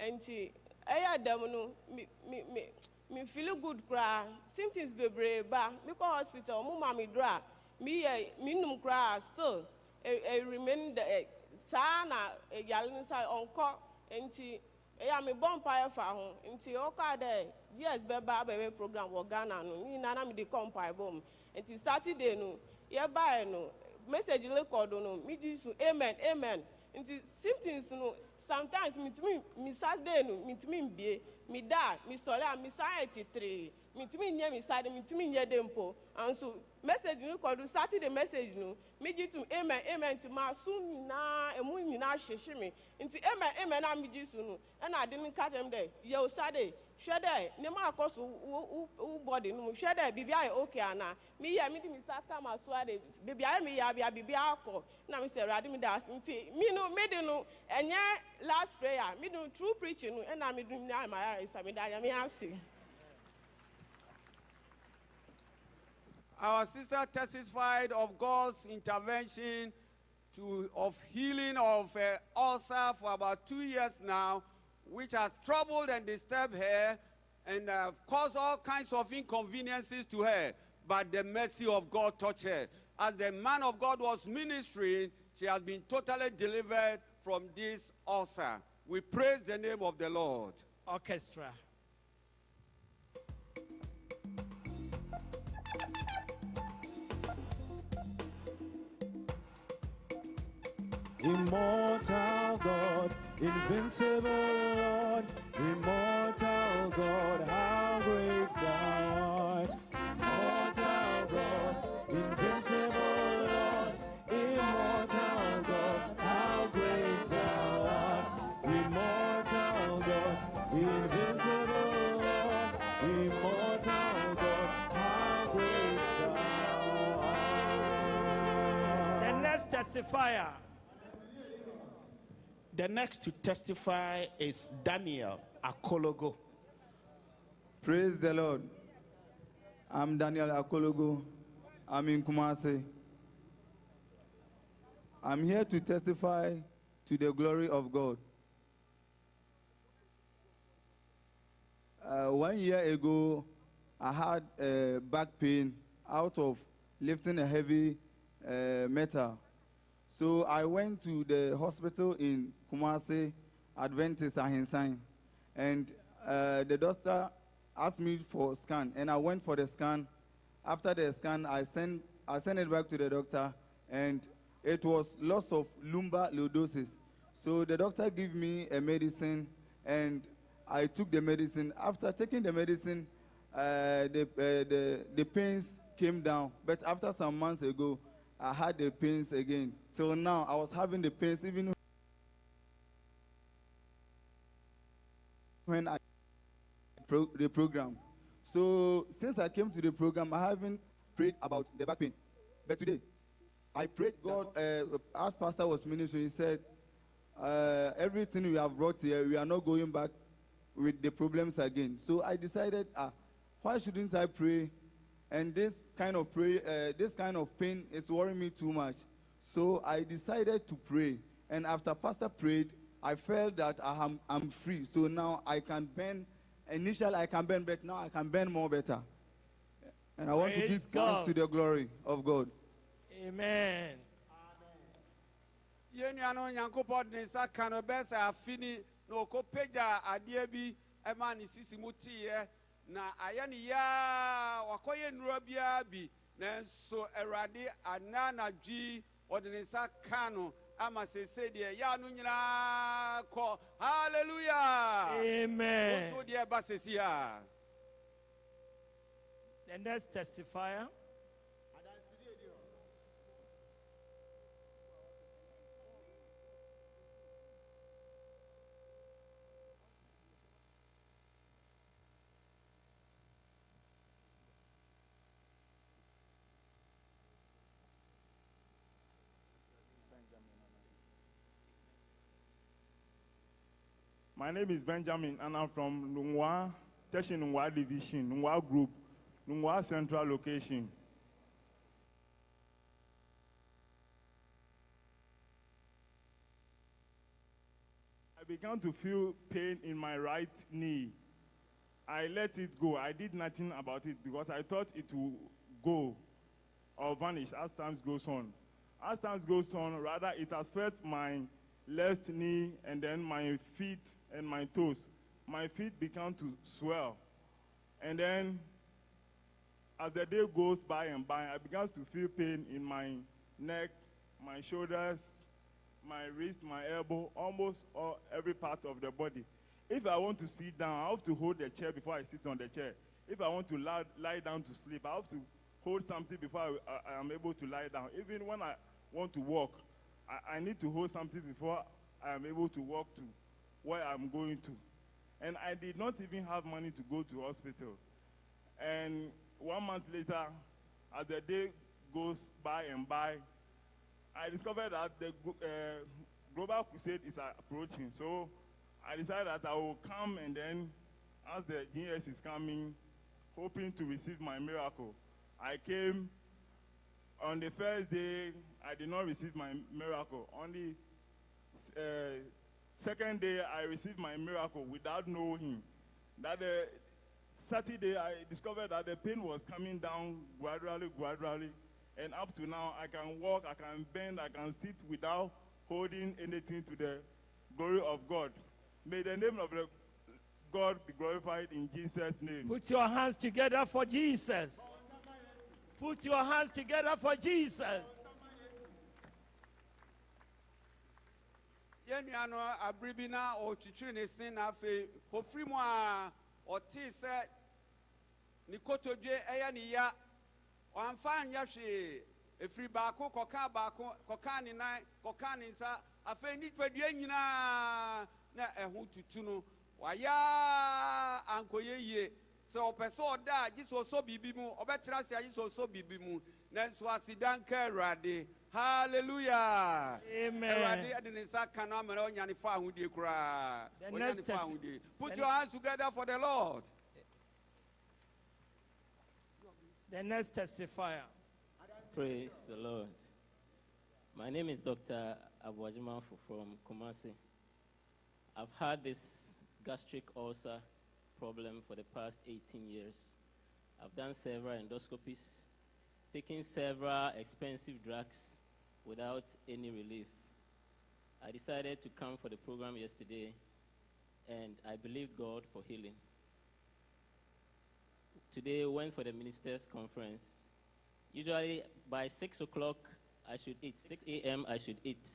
Nti ɛyɛ dɛm no mi mi mi feel good koraa symptoms bebree ba. Mi kɔ hospital ɔmo ma mi duro a mi yɛ num koraa still. E e remain the saa na yale ne sa ɔnkɔ eya mi bɔ mpaeɛ fa ho. Nti ɔka dɛ gs bɛba abɛbɛ program wɔ ghana no ne nyinaa na mi de kɔ mpaebɔ mu nti saturday no yɛbaeɛ no message record no mi gyi so amen amen. Nti symptoms no sometimes mitumi mi saturday no mitumi mbie. Mi da mi sɔre a mi san yɛ titiri mitumi nyɛ mi saturday mitumi nyɛ de mpo. Nso message no kɔdu saturday message no mi gyi tum amen amen. Nti maa so nyinaa emu nyinaa hyehye mi nti amen amen a mi gyi so no ɛna ade no ka mi dɛ yɛwò saturday hwɛ dɛ ne ma akɔ so wo wo wo body no mu. Hwɛ dɛ biribi ayɛ okay ana meyɛ mede me nsa ka ma so ade. Biribi ayɛ meyɛ abia biribi akɔ na me sɛ awurade meda ase nti me no mede no ɛnyɛ last prayer. Mede no true preaching no ɛna mede no ayɛ ma ayɛ sa meda nyame ase Our sister testified of God's intervention to, of healing of uh, ulcer for about two years now, which has troubled and disturbed her and uh, caused all kinds of inconveniences to her. But the mercy of God touched her. As the man of God was ministering, she has been totally delivered from this ulcer. We praise the name of the Lord. Orchestra. Immortal God, invincible Lord, immortal God, how great thou art. Immortal God, invincible Lord, immortal God, how great thou art. Immortal God, invincible Lord, immortal God, how great thou art. The next testifier. The next to testify is Daniel Akologo. Praise the Lord. I'm Daniel Akologo. I'm in Kumasi. I'm here to testify to the glory of God. Uh, one year ago, I had uh, back pain out of lifting a heavy uh, metal. So I went to the hospital in Kumasi, Adventist Ahinsan, and uh, the doctor asked me for a scan, and I went for the scan. After the scan, I sent I sent it back to the doctor, and it was loss of lumbar lordosis. So the doctor gave me a medicine, and I took the medicine. After taking the medicine, uh, the, uh, the the pains came down. But after some months ago, I had the pains again. Till now, I was having the pains even when I pro- the program. So since I came to the program, I haven't prayed about the back pain. But today, I prayed God, uh, as Pastor was ministering, he said, uh, everything we have brought here, we are not going back with the problems again. So I decided, ah, why shouldn't I pray? And this kind of pray, uh, this kind of pain is worrying me too much. So I decided to pray. And after Pastor prayed, I felt that I am, I'm free. So now I can bend. Initially, I can bend, but now I can bend more better. And I want to give God. thanks to the glory of God. Amen. yɛn nua no nyankopɔn de ne nsa ka no bɛɛ sɛ afi ni eh. na ɔkɔpagya adeɛ bi ɛma ne sisi mu teeɛ na ayɛ ne yaa wakɔyɛ nnura biara bi nanso awurade ana anadwi ɔde ne nsa ka no ama sese deɛ yaa no nyinaa kɔ hallelujah Amen. nso deɛ ɛba sesi a The next testifier. My name is Benjamin, and I'm from Nungwa, Teshi Nungwa Division, Nungwa Group, Nungwa Central Location. I began to feel pain in my right knee. I let it go. I did nothing about it because I thought it would go or vanish as time goes on. As time goes on, rather, it has felt my left knee and then my feet and my toes. My feet began to swell. And then, as the day goes by and by, I began to feel pain in my neck, my shoulders, my wrist, my elbow, almost all, every part of the body. If I want to sit down, I have to hold the chair before I sit on the chair. If I want to lie, lie down to sleep, I have to hold something before I, I, I am able to lie down. Even when I want to walk, I, I need to hold something before I am able to walk to where I'm going to. And I did not even have money to go to hospital. And one month later, as the day goes by and by, I discovered that the uh, global crusade is approaching. So I decided that I will come and then, as the GS is coming, hoping to receive my miracle. I came on the first day, I did not receive my miracle. On the uh, second day, I received my miracle without knowing. him. That the Saturday, I discovered that the pain was coming down gradually, gradually. And up to now, I can walk, I can bend, I can sit without holding anything to the glory of God. May the name of the God be glorified in Jesus' name. Put your hands together for Jesus. Put your hands together for Jesus. Yɛn nua no abere bi na ɔtwitwiri ne sin na afei ofiri mu a ɔtee sɛ ne kotodwe ɛyɛ ne ya. Ɔamfa anyɛ hwee. Efiri baako kɔka baako kɔka ne nan kɔka ne nsa. Afei nipadua nyinaa na ɛho tutu no wayɛ ankɔyɛ yie. Sɛ ɔpɛ sɛ ɔda a gye sɛ ɔsɔ biribi mu ɔbɛtena ase a gye sɛ ɔsɔ biribi mu. Nanso aseda nka awurade. Hallelujah Amen. awurade ɛde ne nsa ka no ama na ɔnya ne fa ahodie koraa The ɔnya ne next fa testi- ahodie put the your hands together for the lord The next testifier. Praise the Lord. My name is Dr. Abuajimanfu from Kumasi. I've had this gastric ulcer problem for the past 18 years. I've done several endoscopies, taken several expensive drugs without any relief. I decided to come for the program yesterday, and I believed God for healing. Today, went for the ministers' conference. Usually, by 6 o'clock, I should eat. 6 a.m., I should eat.